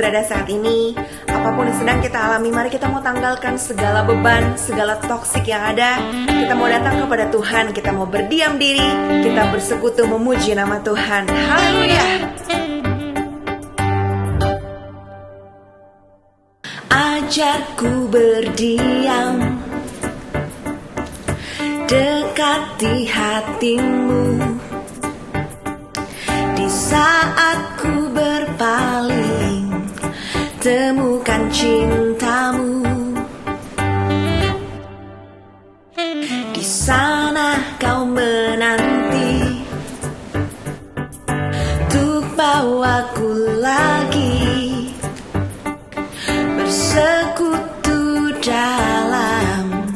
Berada saat ini. Apa pun yang sedang kita alami Mari kita mau tanggalkan segala beban Segala toksik yang ada. Kita mau datang kepada Tuhan Kita mau berdiam diri Kita bersekutu memuji nama Tuhan. Haleluya. Ajarku berdiam Dekati hatimu. Di saat Temukan cintamu. Di sana kau menanti. Untuk bawaku lagi. Bersekutu dalam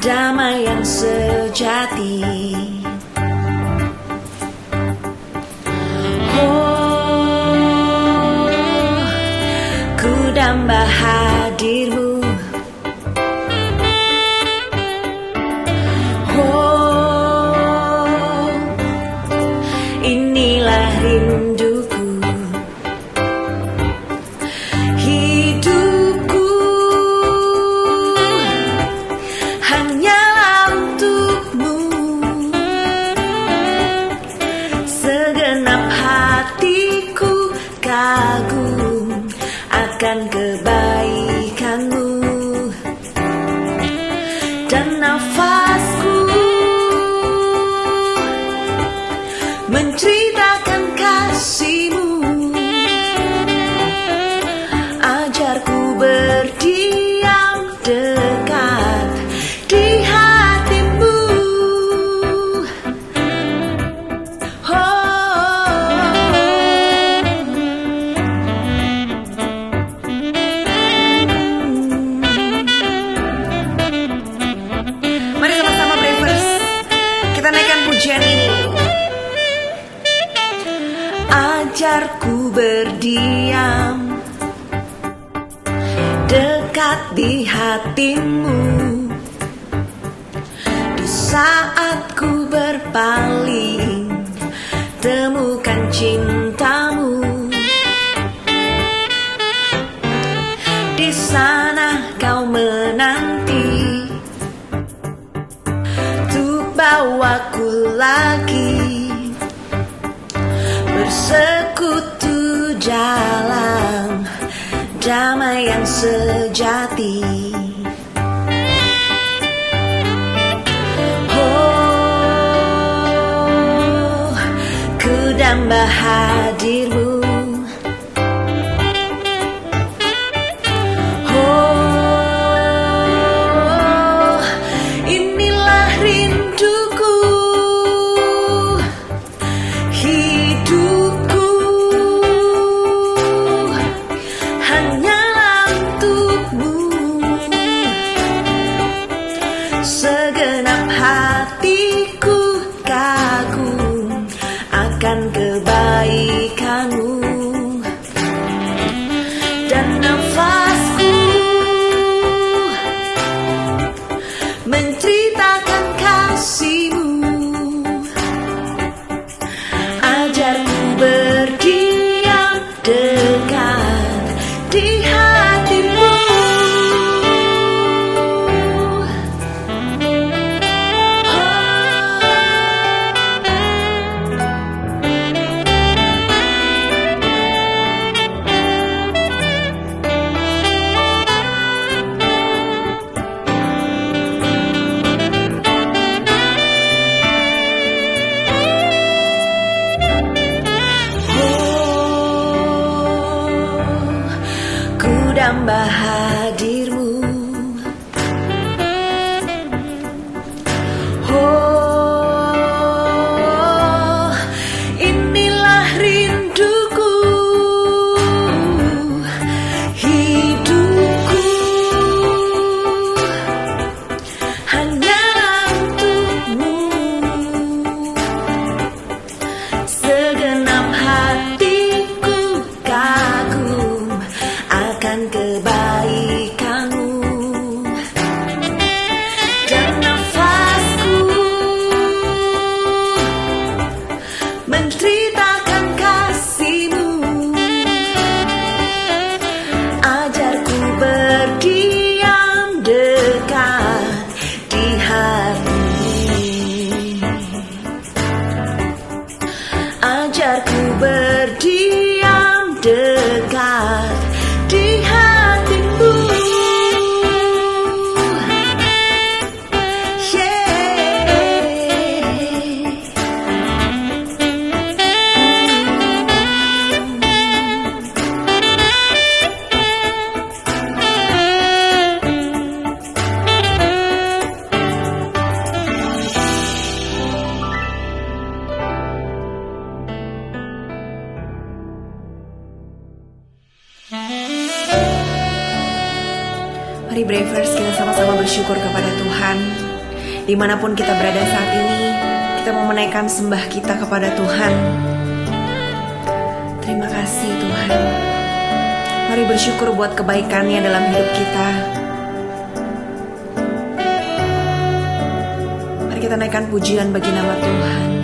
Damai yang sejati my high. Dalam Damai yang sejati. Oh, ku damba 个八。sembah kita kepada Tuhan. Terima kasih Tuhan. Mari bersyukur buat kebaikannya dalam hidup kita. Mari kita naikkan pujian bagi nama Tuhan.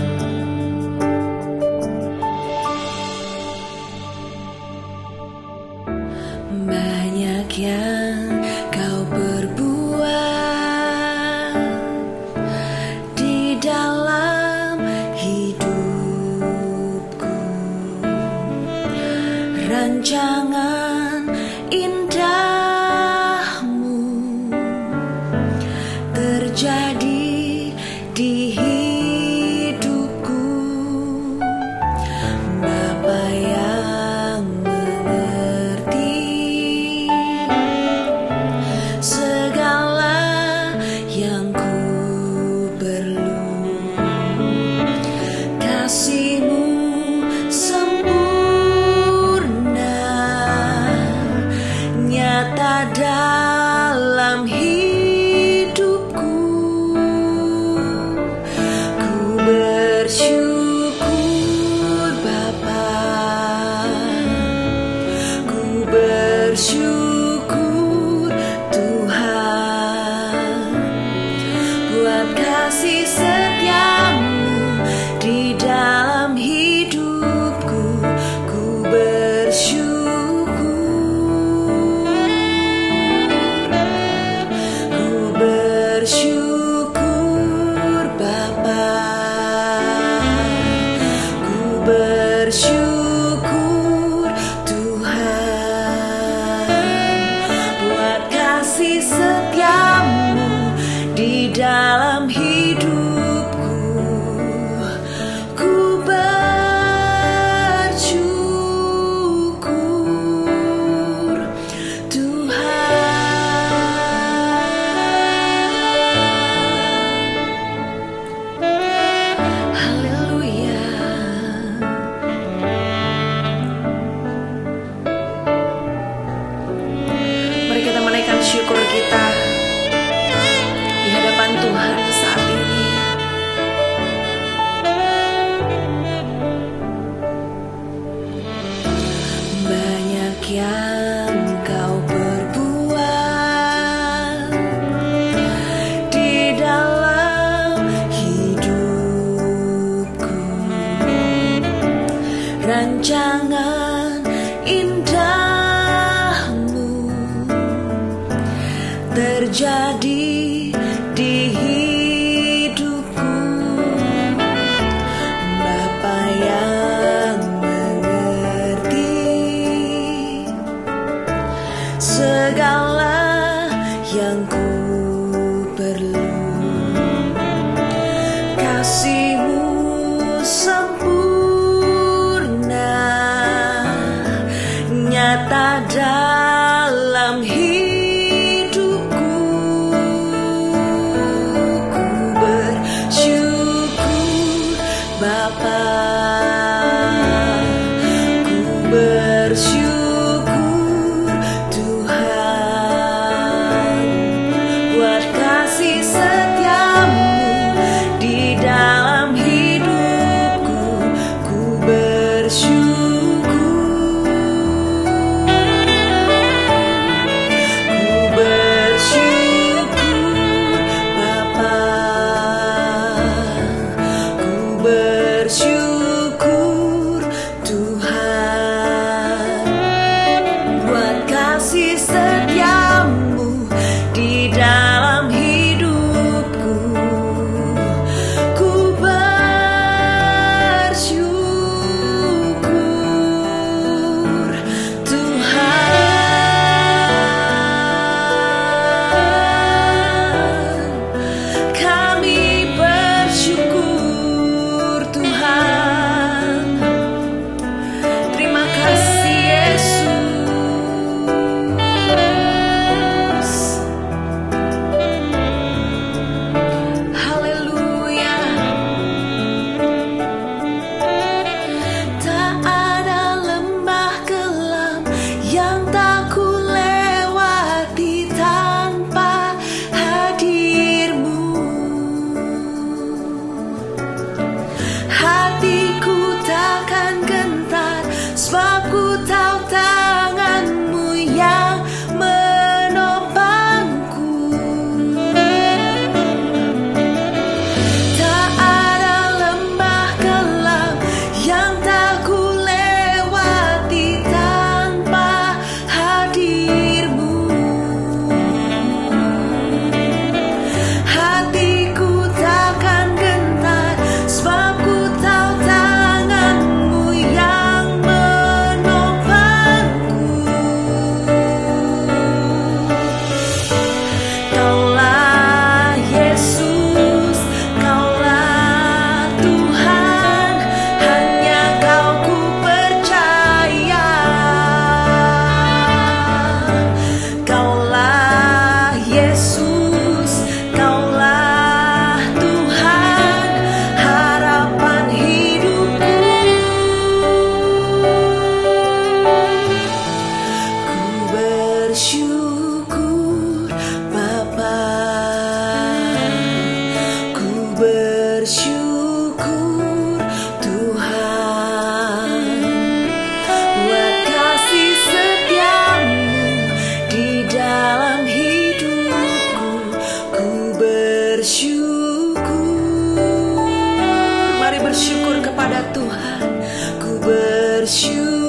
Kebaikanmu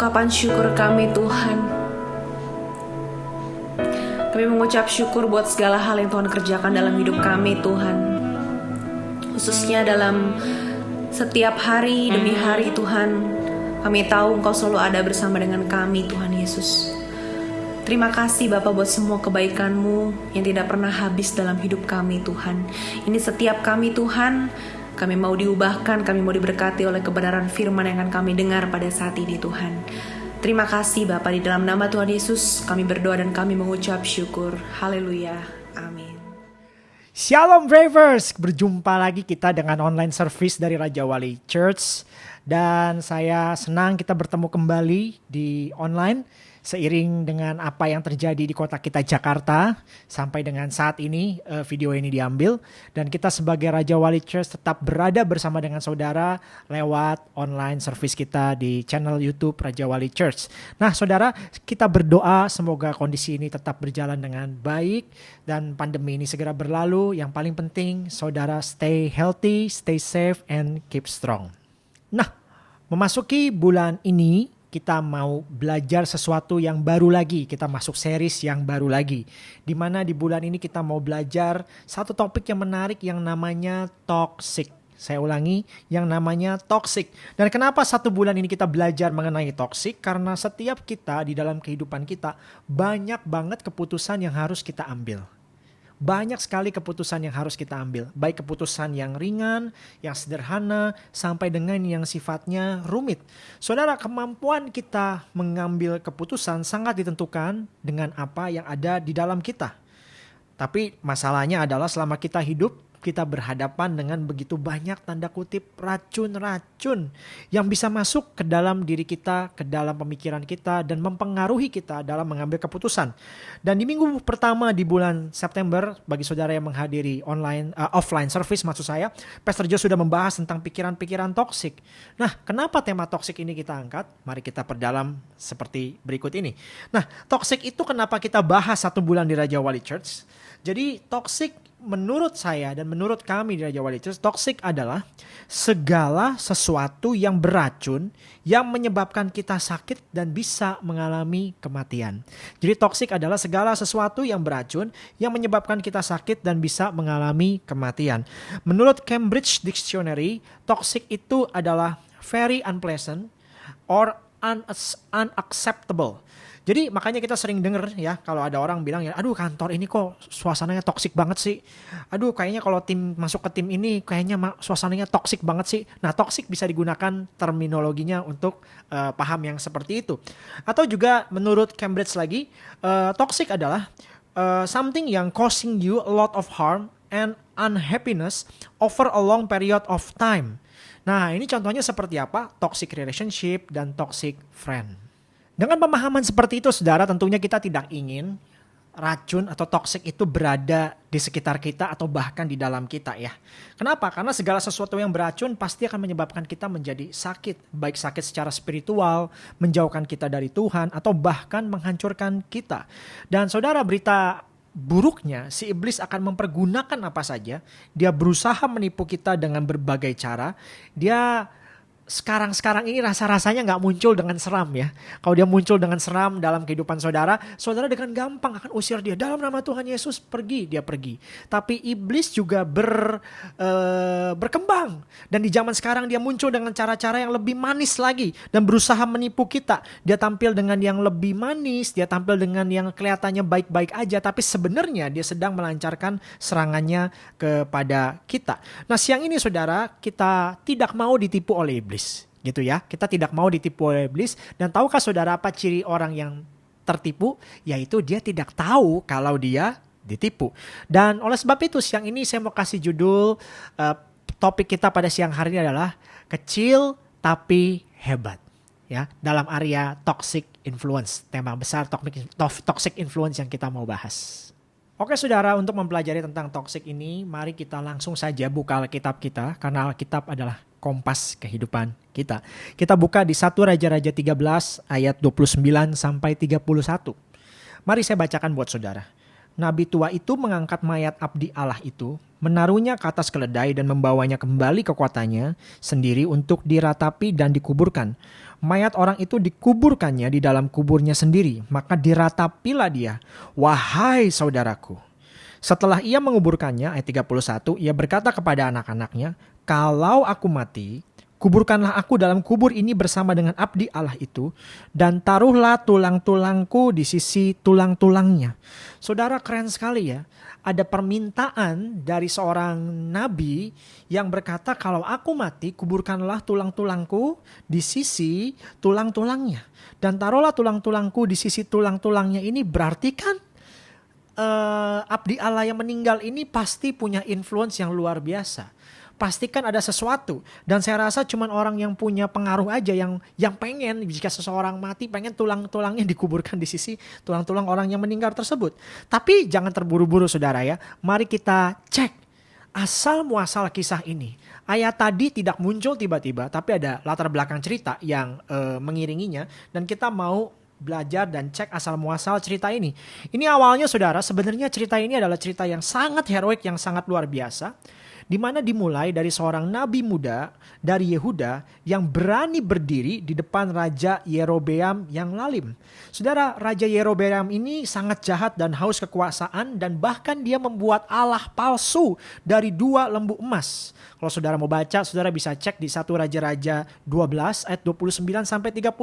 ungkapan syukur kami Tuhan. Kami mengucap syukur buat segala hal yang Tuhan kerjakan dalam hidup kami Tuhan. Khususnya dalam setiap hari demi hari Tuhan, kami tahu Engkau selalu ada bersama dengan kami Tuhan Yesus. Terima kasih Bapak buat semua kebaikan-Mu yang tidak pernah habis dalam hidup kami Tuhan. Ini setiap kami Tuhan, kami mau diubahkan, kami mau diberkati oleh kebenaran firman yang akan kami dengar pada saat ini Tuhan. Terima kasih Bapak di dalam nama Tuhan Yesus kami berdoa dan kami mengucap syukur. Haleluya. Amin. Shalom Bravers, berjumpa lagi kita dengan online service dari Raja Wali Church dan saya senang kita bertemu kembali di online seiring dengan apa yang terjadi di kota kita Jakarta sampai dengan saat ini uh, video ini diambil dan kita sebagai Raja Wali Church tetap berada bersama dengan saudara lewat online service kita di channel YouTube Raja Wali Church. Nah, saudara, kita berdoa semoga kondisi ini tetap berjalan dengan baik dan pandemi ini segera berlalu. Yang paling penting saudara stay healthy, stay safe and keep strong. Nah, memasuki bulan ini kita mau belajar sesuatu yang baru lagi. Kita masuk series yang baru lagi. Di mana di bulan ini kita mau belajar satu topik yang menarik yang namanya toxic. Saya ulangi, yang namanya toxic. Dan kenapa satu bulan ini kita belajar mengenai toxic? Karena setiap kita di dalam kehidupan kita banyak banget keputusan yang harus kita ambil banyak sekali keputusan yang harus kita ambil, baik keputusan yang ringan, yang sederhana, sampai dengan yang sifatnya rumit. Saudara, kemampuan kita mengambil keputusan sangat ditentukan dengan apa yang ada di dalam kita. Tapi masalahnya adalah selama kita hidup, kita berhadapan dengan begitu banyak tanda kutip racun-racun yang bisa masuk ke dalam diri kita, ke dalam pemikiran kita dan mempengaruhi kita dalam mengambil keputusan. Dan di minggu pertama di bulan September bagi saudara yang menghadiri online uh, offline service maksud saya, Pastor Joe sudah membahas tentang pikiran-pikiran toksik. Nah, kenapa tema toksik ini kita angkat? Mari kita perdalam seperti berikut ini. Nah, toksik itu kenapa kita bahas satu bulan di Raja Wali Church? Jadi toksik menurut saya dan menurut kami di Raja Wali Church, toxic adalah segala sesuatu yang beracun yang menyebabkan kita sakit dan bisa mengalami kematian. Jadi toxic adalah segala sesuatu yang beracun yang menyebabkan kita sakit dan bisa mengalami kematian. Menurut Cambridge Dictionary, toxic itu adalah very unpleasant or unacceptable jadi makanya kita sering denger ya kalau ada orang bilang ya, aduh kantor ini kok suasananya toksik banget sih. Aduh kayaknya kalau tim masuk ke tim ini kayaknya suasananya toksik banget sih. Nah toksik bisa digunakan terminologinya untuk uh, paham yang seperti itu. Atau juga menurut Cambridge lagi, uh, toxic adalah uh, something yang causing you a lot of harm and unhappiness over a long period of time. Nah, ini contohnya seperti apa? Toxic relationship dan toxic friend. Dengan pemahaman seperti itu, saudara, tentunya kita tidak ingin racun atau toksik itu berada di sekitar kita atau bahkan di dalam kita ya. Kenapa? Karena segala sesuatu yang beracun pasti akan menyebabkan kita menjadi sakit, baik sakit secara spiritual, menjauhkan kita dari Tuhan atau bahkan menghancurkan kita. Dan saudara berita buruknya si iblis akan mempergunakan apa saja, dia berusaha menipu kita dengan berbagai cara, dia sekarang-sekarang ini rasa-rasanya nggak muncul dengan seram ya. Kalau dia muncul dengan seram dalam kehidupan saudara, saudara dengan gampang akan usir dia. Dalam nama Tuhan Yesus pergi, dia pergi. Tapi iblis juga ber, uh, berkembang. Dan di zaman sekarang dia muncul dengan cara-cara yang lebih manis lagi. Dan berusaha menipu kita. Dia tampil dengan yang lebih manis, dia tampil dengan yang kelihatannya baik-baik aja. Tapi sebenarnya dia sedang melancarkan serangannya kepada kita. Nah siang ini saudara, kita tidak mau ditipu oleh iblis gitu ya. Kita tidak mau ditipu oleh iblis dan tahukah saudara apa ciri orang yang tertipu? Yaitu dia tidak tahu kalau dia ditipu. Dan oleh sebab itu siang ini saya mau kasih judul uh, topik kita pada siang hari ini adalah kecil tapi hebat ya dalam area toxic influence tema besar toxic influence yang kita mau bahas. Oke saudara, untuk mempelajari tentang toxic ini, mari kita langsung saja buka Alkitab kita, karena Alkitab adalah kompas kehidupan kita. Kita buka di 1 Raja-Raja 13 ayat 29 sampai 31. Mari saya bacakan buat saudara. Nabi tua itu mengangkat mayat abdi Allah itu, menaruhnya ke atas keledai dan membawanya kembali ke kotanya sendiri untuk diratapi dan dikuburkan mayat orang itu dikuburkannya di dalam kuburnya sendiri, maka diratapilah dia. Wahai saudaraku. Setelah ia menguburkannya, ayat 31, ia berkata kepada anak-anaknya, Kalau aku mati, kuburkanlah aku dalam kubur ini bersama dengan abdi Allah itu, dan taruhlah tulang-tulangku di sisi tulang-tulangnya. Saudara keren sekali ya. Ada permintaan dari seorang nabi yang berkata kalau aku mati kuburkanlah tulang-tulangku di sisi tulang-tulangnya. Dan taruhlah tulang-tulangku di sisi tulang-tulangnya ini berarti kan uh, abdi Allah yang meninggal ini pasti punya influence yang luar biasa pastikan ada sesuatu dan saya rasa cuma orang yang punya pengaruh aja yang yang pengen jika seseorang mati pengen tulang-tulangnya dikuburkan di sisi tulang-tulang orang yang meninggal tersebut. Tapi jangan terburu-buru saudara ya. Mari kita cek asal muasal kisah ini. Ayat tadi tidak muncul tiba-tiba tapi ada latar belakang cerita yang uh, mengiringinya dan kita mau belajar dan cek asal muasal cerita ini. Ini awalnya saudara, sebenarnya cerita ini adalah cerita yang sangat heroik, yang sangat luar biasa di mana dimulai dari seorang nabi muda dari Yehuda yang berani berdiri di depan Raja Yerobeam yang lalim. Saudara, Raja Yerobeam ini sangat jahat dan haus kekuasaan dan bahkan dia membuat Allah palsu dari dua lembu emas. Kalau saudara mau baca, saudara bisa cek di satu Raja-Raja 12 ayat 29 sampai 32.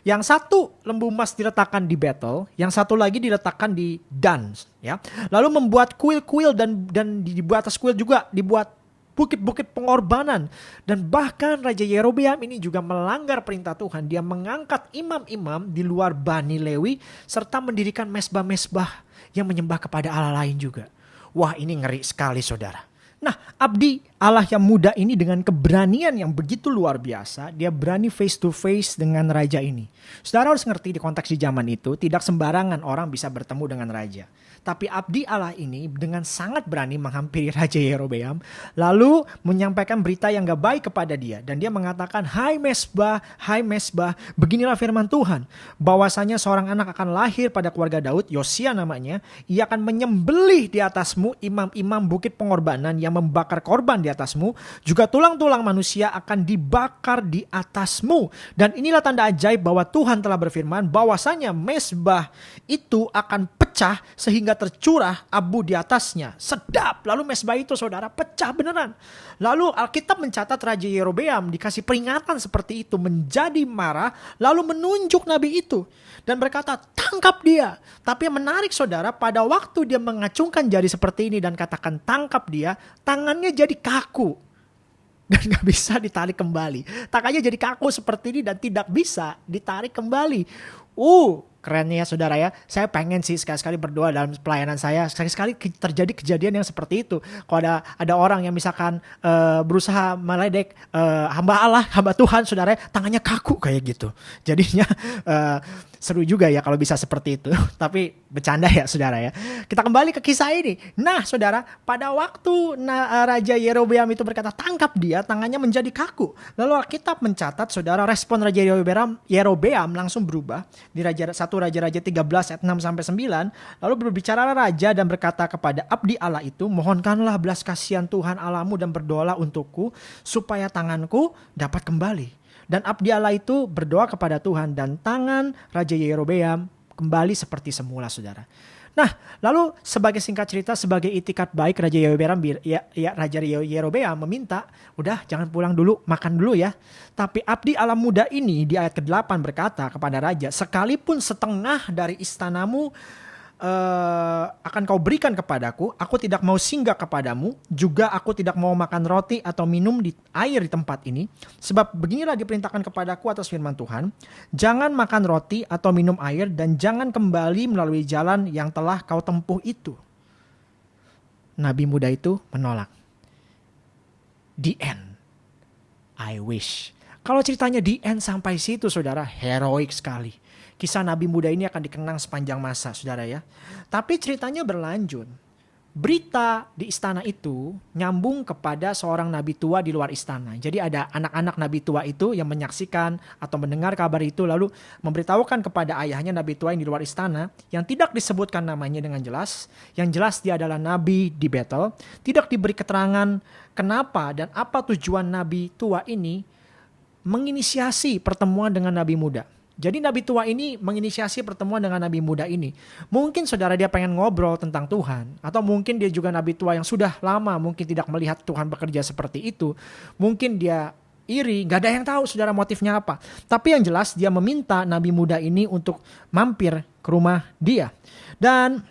Yang satu lembu emas diletakkan di battle, yang satu lagi diletakkan di Dan, ya. Lalu membuat kuil-kuil dan dan di atas kuil juga dibuat bukit-bukit pengorbanan dan bahkan Raja Yerobeam ini juga melanggar perintah Tuhan. Dia mengangkat imam-imam di luar Bani Lewi serta mendirikan mesbah-mesbah yang menyembah kepada Allah lain juga. Wah, ini ngeri sekali Saudara. Nah, abdi Allah yang muda ini dengan keberanian yang begitu luar biasa, dia berani face to face dengan raja ini. Saudara harus ngerti di konteks di zaman itu, tidak sembarangan orang bisa bertemu dengan raja. Tapi abdi Allah ini dengan sangat berani menghampiri Raja Yerobeam, lalu menyampaikan berita yang gak baik kepada dia. Dan dia mengatakan, Hai Mesbah, Hai Mesbah, beginilah firman Tuhan. Bahwasanya seorang anak akan lahir pada keluarga Daud, Yosia namanya, ia akan menyembelih di atasmu imam-imam bukit pengorbanan yang membakar korban di atasmu, juga tulang-tulang manusia akan dibakar di atasmu. Dan inilah tanda ajaib bahwa Tuhan telah berfirman bahwasanya Mesbah itu akan pecah sehingga tercurah abu di atasnya. Sedap. Lalu mesbah itu saudara pecah beneran. Lalu Alkitab mencatat Raja Yerobeam dikasih peringatan seperti itu menjadi marah lalu menunjuk nabi itu dan berkata tangkap dia. Tapi yang menarik saudara pada waktu dia mengacungkan jari seperti ini dan katakan tangkap dia tangannya jadi kaku dan gak bisa ditarik kembali. Tangannya jadi kaku seperti ini dan tidak bisa ditarik kembali. Uh, kerennya saudara ya. Saya pengen sih sekali-sekali berdoa dalam pelayanan saya. Sekali-sekali terjadi kejadian yang seperti itu. Kalau ada ada orang yang misalkan uh, berusaha meledek uh, hamba Allah, hamba Tuhan, saudara, tangannya kaku kayak gitu. Jadinya uh, seru juga ya kalau bisa seperti itu. Tapi bercanda ya saudara ya. Kita kembali ke kisah ini. Nah saudara, pada waktu nah, Raja Yerobeam itu berkata tangkap dia, tangannya menjadi kaku. Lalu Alkitab mencatat saudara respon Raja Yerobeam, Yerobeam langsung berubah di Raja 1 Raja-Raja 13 ayat 6 sampai 9, lalu berbicara raja dan berkata kepada abdi Allah itu, "Mohonkanlah belas kasihan Tuhan Allahmu dan berdoalah untukku supaya tanganku dapat kembali." Dan abdi Allah itu berdoa kepada Tuhan dan tangan Raja Yerobeam kembali seperti semula, Saudara. Nah, lalu sebagai singkat cerita, sebagai itikat baik Raja Yerobeam, ya, ya Raja Yerobeam meminta, udah jangan pulang dulu, makan dulu ya. Tapi abdi alam muda ini di ayat ke-8 berkata kepada Raja, sekalipun setengah dari istanamu uh, akan kau berikan kepadaku, aku tidak mau singgah kepadamu, juga aku tidak mau makan roti atau minum di air di tempat ini, sebab beginilah diperintahkan kepadaku atas firman Tuhan, jangan makan roti atau minum air dan jangan kembali melalui jalan yang telah kau tempuh itu. Nabi muda itu menolak. The end. I wish. Kalau ceritanya di end sampai situ saudara, heroik sekali Kisah Nabi muda ini akan dikenang sepanjang masa, saudara ya. Tapi ceritanya berlanjut. Berita di istana itu nyambung kepada seorang nabi tua di luar istana. Jadi ada anak-anak nabi tua itu yang menyaksikan atau mendengar kabar itu lalu memberitahukan kepada ayahnya nabi tua yang di luar istana yang tidak disebutkan namanya dengan jelas. Yang jelas dia adalah nabi di Betel. Tidak diberi keterangan kenapa dan apa tujuan nabi tua ini menginisiasi pertemuan dengan nabi muda. Jadi Nabi tua ini menginisiasi pertemuan dengan Nabi muda ini. Mungkin saudara dia pengen ngobrol tentang Tuhan. Atau mungkin dia juga Nabi tua yang sudah lama mungkin tidak melihat Tuhan bekerja seperti itu. Mungkin dia iri, gak ada yang tahu saudara motifnya apa. Tapi yang jelas dia meminta Nabi muda ini untuk mampir ke rumah dia. Dan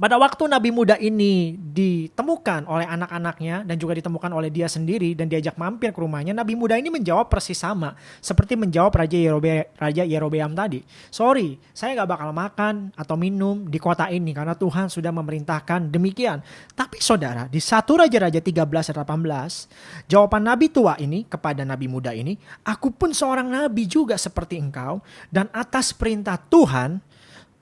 pada waktu Nabi muda ini ditemukan oleh anak-anaknya dan juga ditemukan oleh dia sendiri dan diajak mampir ke rumahnya, Nabi muda ini menjawab persis sama seperti menjawab Raja Yerobe, Raja Yerobeam tadi. Sorry, saya gak bakal makan atau minum di kota ini karena Tuhan sudah memerintahkan demikian. Tapi saudara, di satu Raja-Raja 13 18, jawaban Nabi tua ini kepada Nabi muda ini, aku pun seorang Nabi juga seperti engkau dan atas perintah Tuhan,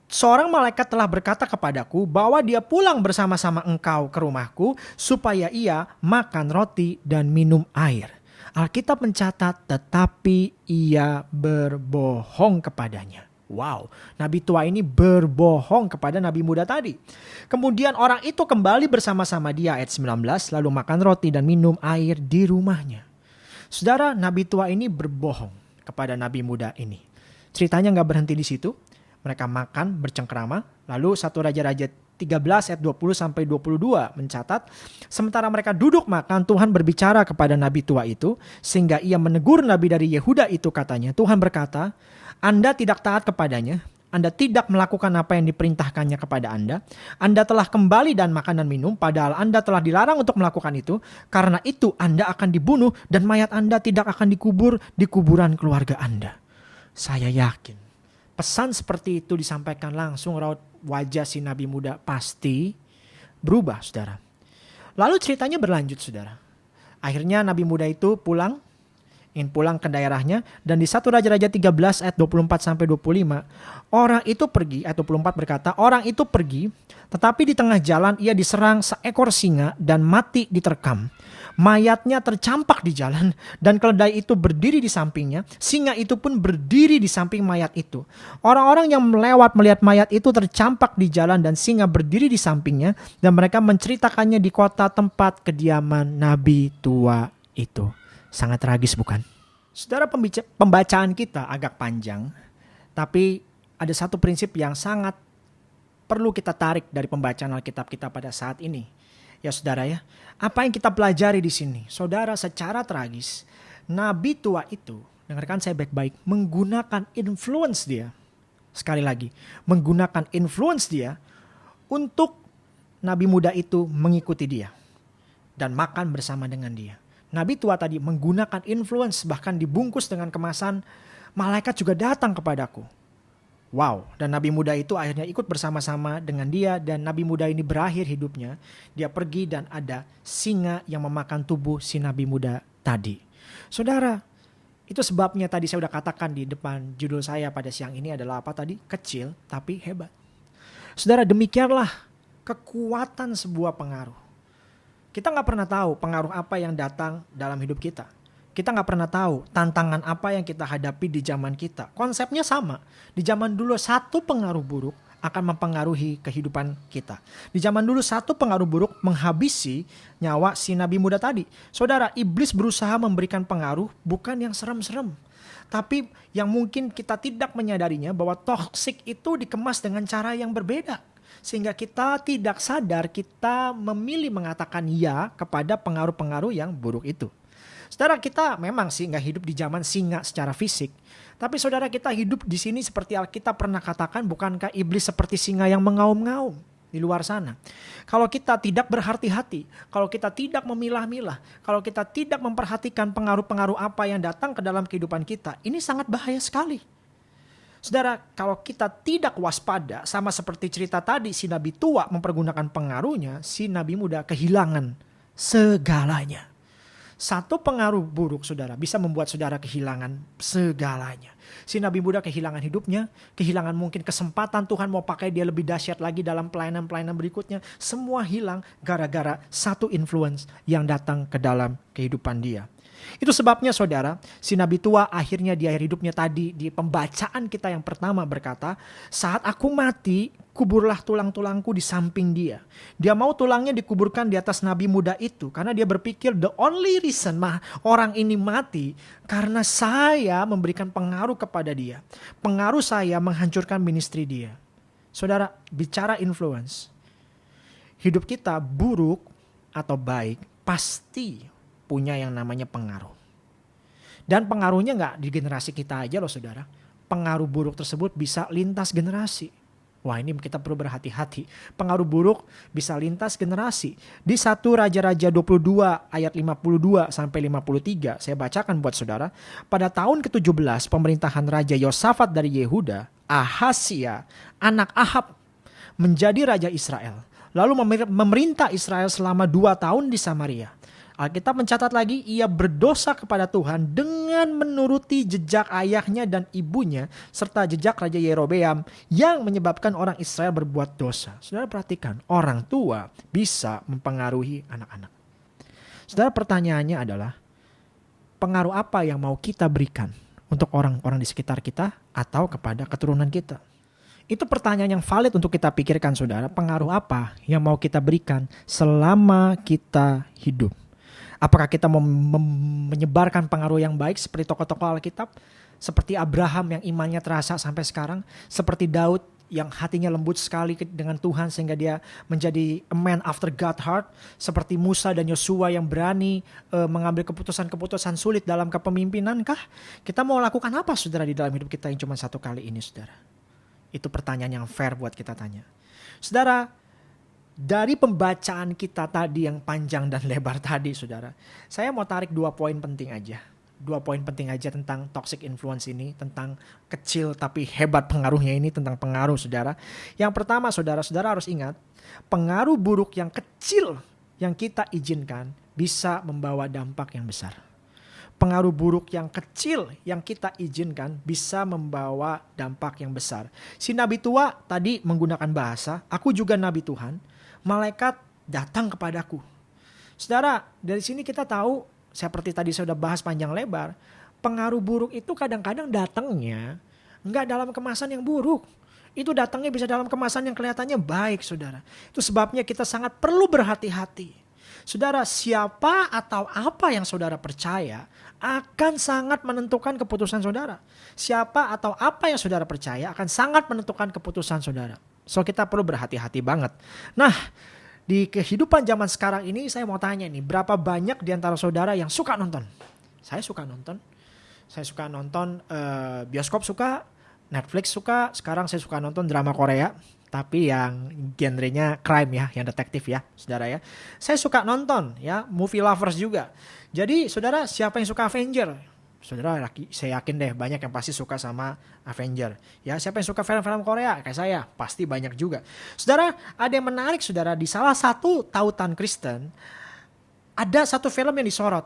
seorang malaikat telah berkata kepadaku bahwa dia pulang bersama-sama engkau ke rumahku supaya ia makan roti dan minum air. Alkitab mencatat tetapi ia berbohong kepadanya. Wow, nabi tua ini berbohong kepada nabi muda tadi. Kemudian orang itu kembali bersama-sama dia ayat 19 lalu makan roti dan minum air di rumahnya. Saudara, nabi tua ini berbohong kepada nabi muda ini. Ceritanya nggak berhenti di situ. Mereka makan bercengkerama. Lalu satu raja-raja 13 ayat 20 sampai 22 mencatat sementara mereka duduk makan Tuhan berbicara kepada nabi tua itu sehingga ia menegur nabi dari Yehuda itu katanya Tuhan berkata Anda tidak taat kepadanya anda tidak melakukan apa yang diperintahkannya kepada Anda. Anda telah kembali dan makan dan minum, padahal Anda telah dilarang untuk melakukan itu. Karena itu, Anda akan dibunuh, dan mayat Anda tidak akan dikubur di kuburan keluarga Anda. Saya yakin, pesan seperti itu disampaikan langsung raut wajah si nabi muda pasti berubah, saudara. Lalu ceritanya berlanjut, saudara. Akhirnya nabi muda itu pulang, ingin pulang ke daerahnya, dan di satu Raja-Raja 13 ayat 24 sampai 25, orang itu pergi, ayat 24 berkata, orang itu pergi, tetapi di tengah jalan ia diserang seekor singa dan mati diterkam mayatnya tercampak di jalan dan keledai itu berdiri di sampingnya, singa itu pun berdiri di samping mayat itu. Orang-orang yang melewat melihat mayat itu tercampak di jalan dan singa berdiri di sampingnya dan mereka menceritakannya di kota tempat kediaman nabi tua itu. Sangat tragis bukan? Saudara pembacaan kita agak panjang, tapi ada satu prinsip yang sangat perlu kita tarik dari pembacaan Alkitab kita pada saat ini Ya saudara ya, apa yang kita pelajari di sini? Saudara secara tragis, nabi tua itu, dengarkan saya baik-baik, menggunakan influence dia. Sekali lagi, menggunakan influence dia untuk nabi muda itu mengikuti dia dan makan bersama dengan dia. Nabi tua tadi menggunakan influence bahkan dibungkus dengan kemasan malaikat juga datang kepadaku. Wow, dan nabi muda itu akhirnya ikut bersama-sama dengan dia dan nabi muda ini berakhir hidupnya. Dia pergi dan ada singa yang memakan tubuh si nabi muda tadi. Saudara, itu sebabnya tadi saya sudah katakan di depan judul saya pada siang ini adalah apa tadi? Kecil tapi hebat. Saudara, demikianlah kekuatan sebuah pengaruh. Kita nggak pernah tahu pengaruh apa yang datang dalam hidup kita. Kita nggak pernah tahu tantangan apa yang kita hadapi di zaman kita. Konsepnya sama. Di zaman dulu satu pengaruh buruk akan mempengaruhi kehidupan kita. Di zaman dulu satu pengaruh buruk menghabisi nyawa si nabi muda tadi. Saudara, iblis berusaha memberikan pengaruh bukan yang serem-serem. Tapi yang mungkin kita tidak menyadarinya bahwa toksik itu dikemas dengan cara yang berbeda. Sehingga kita tidak sadar kita memilih mengatakan ya kepada pengaruh-pengaruh yang buruk itu. Saudara kita memang sih nggak hidup di zaman singa secara fisik. Tapi saudara kita hidup di sini seperti Alkitab pernah katakan bukankah iblis seperti singa yang mengaum-ngaum di luar sana. Kalau kita tidak berhati-hati, kalau kita tidak memilah-milah, kalau kita tidak memperhatikan pengaruh-pengaruh apa yang datang ke dalam kehidupan kita, ini sangat bahaya sekali. Saudara, kalau kita tidak waspada, sama seperti cerita tadi, si nabi tua mempergunakan pengaruhnya, si nabi muda kehilangan segalanya. Satu pengaruh buruk saudara bisa membuat saudara kehilangan segalanya. Si Nabi muda kehilangan hidupnya, kehilangan mungkin kesempatan Tuhan mau pakai dia lebih dahsyat lagi dalam pelayanan-pelayanan berikutnya. Semua hilang gara-gara satu influence yang datang ke dalam kehidupan dia. Itu sebabnya saudara, si Nabi tua akhirnya di akhir hidupnya tadi di pembacaan kita yang pertama berkata, saat aku mati, kuburlah tulang-tulangku di samping dia. Dia mau tulangnya dikuburkan di atas Nabi muda itu karena dia berpikir the only reason mah orang ini mati karena saya memberikan pengaruh kepada dia. Pengaruh saya menghancurkan ministry dia. Saudara, bicara influence. Hidup kita buruk atau baik pasti punya yang namanya pengaruh. Dan pengaruhnya nggak di generasi kita aja loh saudara. Pengaruh buruk tersebut bisa lintas generasi. Wah ini kita perlu berhati-hati. Pengaruh buruk bisa lintas generasi. Di satu Raja-Raja 22 ayat 52 sampai 53 saya bacakan buat saudara. Pada tahun ke-17 pemerintahan Raja Yosafat dari Yehuda, Ahasia, anak Ahab menjadi Raja Israel. Lalu memerintah Israel selama dua tahun di Samaria. Alkitab mencatat lagi ia berdosa kepada Tuhan dengan menuruti jejak ayahnya dan ibunya serta jejak Raja Yerobeam yang menyebabkan orang Israel berbuat dosa. Saudara perhatikan, orang tua bisa mempengaruhi anak-anak. Saudara pertanyaannya adalah, pengaruh apa yang mau kita berikan untuk orang-orang di sekitar kita atau kepada keturunan kita? Itu pertanyaan yang valid untuk kita pikirkan saudara. Pengaruh apa yang mau kita berikan selama kita hidup? Apakah kita mau menyebarkan pengaruh yang baik seperti tokoh-tokoh Alkitab? Seperti Abraham yang imannya terasa sampai sekarang? Seperti Daud yang hatinya lembut sekali dengan Tuhan sehingga dia menjadi a man after God heart seperti Musa dan Yosua yang berani uh, mengambil keputusan-keputusan sulit dalam kepemimpinankah kita mau lakukan apa saudara di dalam hidup kita yang cuma satu kali ini saudara itu pertanyaan yang fair buat kita tanya. Saudara, dari pembacaan kita tadi yang panjang dan lebar tadi, saudara, saya mau tarik dua poin penting aja. Dua poin penting aja tentang toxic influence ini, tentang kecil tapi hebat pengaruhnya ini, tentang pengaruh, saudara. Yang pertama, saudara-saudara harus ingat, pengaruh buruk yang kecil yang kita izinkan bisa membawa dampak yang besar pengaruh buruk yang kecil yang kita izinkan bisa membawa dampak yang besar. Si nabi tua tadi menggunakan bahasa, aku juga nabi Tuhan, malaikat datang kepadaku. Saudara, dari sini kita tahu seperti tadi saya sudah bahas panjang lebar, pengaruh buruk itu kadang-kadang datangnya nggak dalam kemasan yang buruk. Itu datangnya bisa dalam kemasan yang kelihatannya baik, saudara. Itu sebabnya kita sangat perlu berhati-hati. Saudara, siapa atau apa yang saudara percaya akan sangat menentukan keputusan saudara. Siapa atau apa yang saudara percaya akan sangat menentukan keputusan saudara. So kita perlu berhati-hati banget. Nah, di kehidupan zaman sekarang ini saya mau tanya nih, berapa banyak di antara saudara yang suka nonton? Saya suka nonton. Saya suka nonton uh, bioskop suka, Netflix suka, sekarang saya suka nonton drama Korea tapi yang genrenya crime ya, yang detektif ya, saudara ya. Saya suka nonton ya, movie lovers juga. Jadi saudara siapa yang suka Avenger? Saudara saya yakin deh banyak yang pasti suka sama Avenger. Ya siapa yang suka film-film Korea kayak saya pasti banyak juga. Saudara ada yang menarik saudara di salah satu tautan Kristen ada satu film yang disorot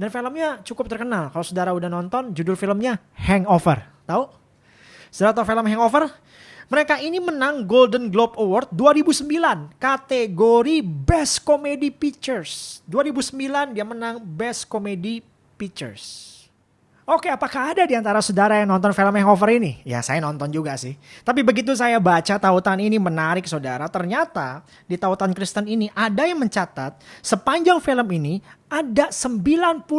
dan filmnya cukup terkenal. Kalau saudara udah nonton judul filmnya Hangover. Tahu? Saudara tahu film Hangover? Mereka ini menang Golden Globe Award 2009 kategori Best Comedy Pictures. 2009 dia menang Best Comedy Pictures. Oke, apakah ada di antara saudara yang nonton film Hangover ini? Ya, saya nonton juga sih. Tapi begitu saya baca tautan ini menarik saudara, ternyata di tautan Kristen ini ada yang mencatat sepanjang film ini ada 91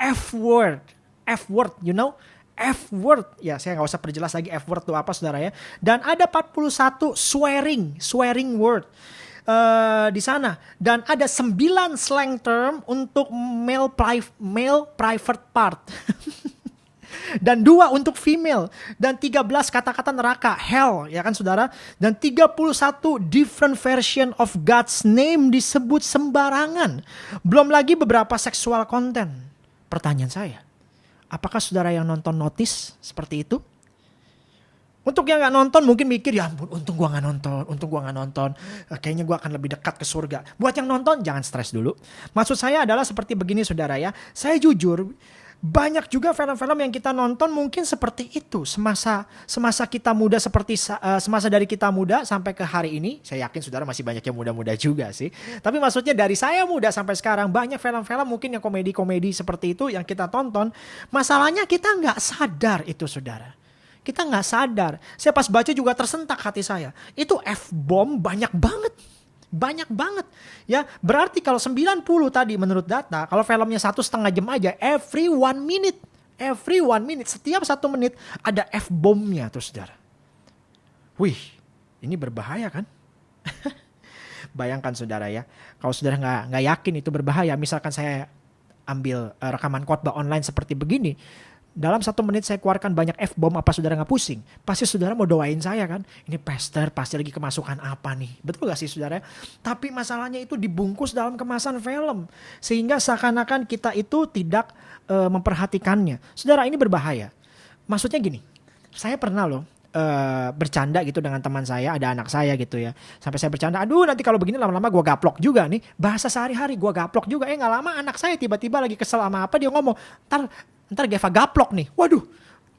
F-word. F-word, you know? F word ya saya nggak usah perjelas lagi F word itu apa saudara ya dan ada 41 swearing swearing word uh, di sana. Dan ada 9 slang term untuk male pri male private part. Dan dua untuk female. Dan 13 kata-kata neraka hell ya kan saudara? Dan 31 different version of God's name disebut sembarangan. Belum lagi beberapa seksual konten pertanyaan saya Apakah saudara yang nonton notis seperti itu? Untuk yang gak nonton mungkin mikir ya ampun untung gua gak nonton, untung gua gak nonton. Eh, kayaknya gua akan lebih dekat ke surga. Buat yang nonton jangan stres dulu. Maksud saya adalah seperti begini saudara ya. Saya jujur banyak juga film-film yang kita nonton mungkin seperti itu semasa semasa kita muda seperti uh, semasa dari kita muda sampai ke hari ini saya yakin saudara masih banyak yang muda-muda juga sih tapi maksudnya dari saya muda sampai sekarang banyak film-film mungkin yang komedi-komedi seperti itu yang kita tonton masalahnya kita nggak sadar itu saudara kita nggak sadar. Saya pas baca juga tersentak hati saya. Itu f bomb banyak banget. Banyak banget. Ya berarti kalau 90 tadi menurut data kalau filmnya satu setengah jam aja every one minute. Every one minute. Setiap satu menit ada f bomnya tuh saudara wih ini berbahaya kan? Bayangkan saudara ya. Kalau saudara nggak nggak yakin itu berbahaya misalkan saya ambil uh, rekaman khotbah online seperti begini dalam satu menit saya keluarkan banyak F-bomb apa saudara nggak pusing? Pasti saudara mau doain saya kan? Ini pastor pasti lagi kemasukan apa nih? Betul gak sih saudara? Tapi masalahnya itu dibungkus dalam kemasan film. Sehingga seakan-akan kita itu tidak uh, memperhatikannya. Saudara ini berbahaya. Maksudnya gini, saya pernah loh Uh, bercanda gitu dengan teman saya, ada anak saya gitu ya. Sampai saya bercanda, aduh nanti kalau begini lama-lama gue gaplok juga nih. Bahasa sehari-hari gue gaplok juga. Eh nggak lama anak saya tiba-tiba lagi kesel sama apa dia ngomong, ntar ntar Geva gaplok nih. Waduh,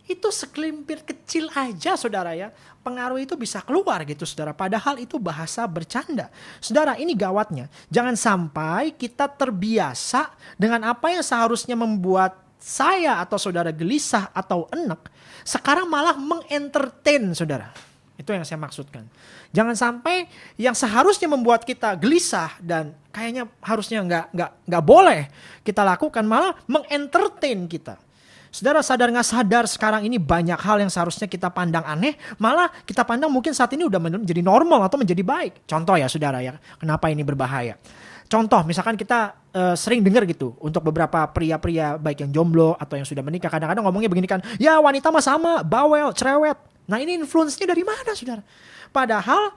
itu sekelimpir kecil aja saudara ya. Pengaruh itu bisa keluar gitu saudara. Padahal itu bahasa bercanda. Saudara ini gawatnya. Jangan sampai kita terbiasa dengan apa yang seharusnya membuat saya atau saudara gelisah atau enak, sekarang malah mengentertain saudara. Itu yang saya maksudkan. Jangan sampai yang seharusnya membuat kita gelisah dan kayaknya harusnya nggak nggak nggak boleh kita lakukan malah mengentertain kita. Saudara sadar nggak sadar sekarang ini banyak hal yang seharusnya kita pandang aneh, malah kita pandang mungkin saat ini udah menjadi normal atau menjadi baik. Contoh ya saudara ya, kenapa ini berbahaya. Contoh misalkan kita uh, sering dengar gitu untuk beberapa pria-pria baik yang jomblo atau yang sudah menikah kadang-kadang ngomongnya begini kan, ya wanita mah sama, bawel, cerewet. Nah ini influence-nya dari mana saudara? Padahal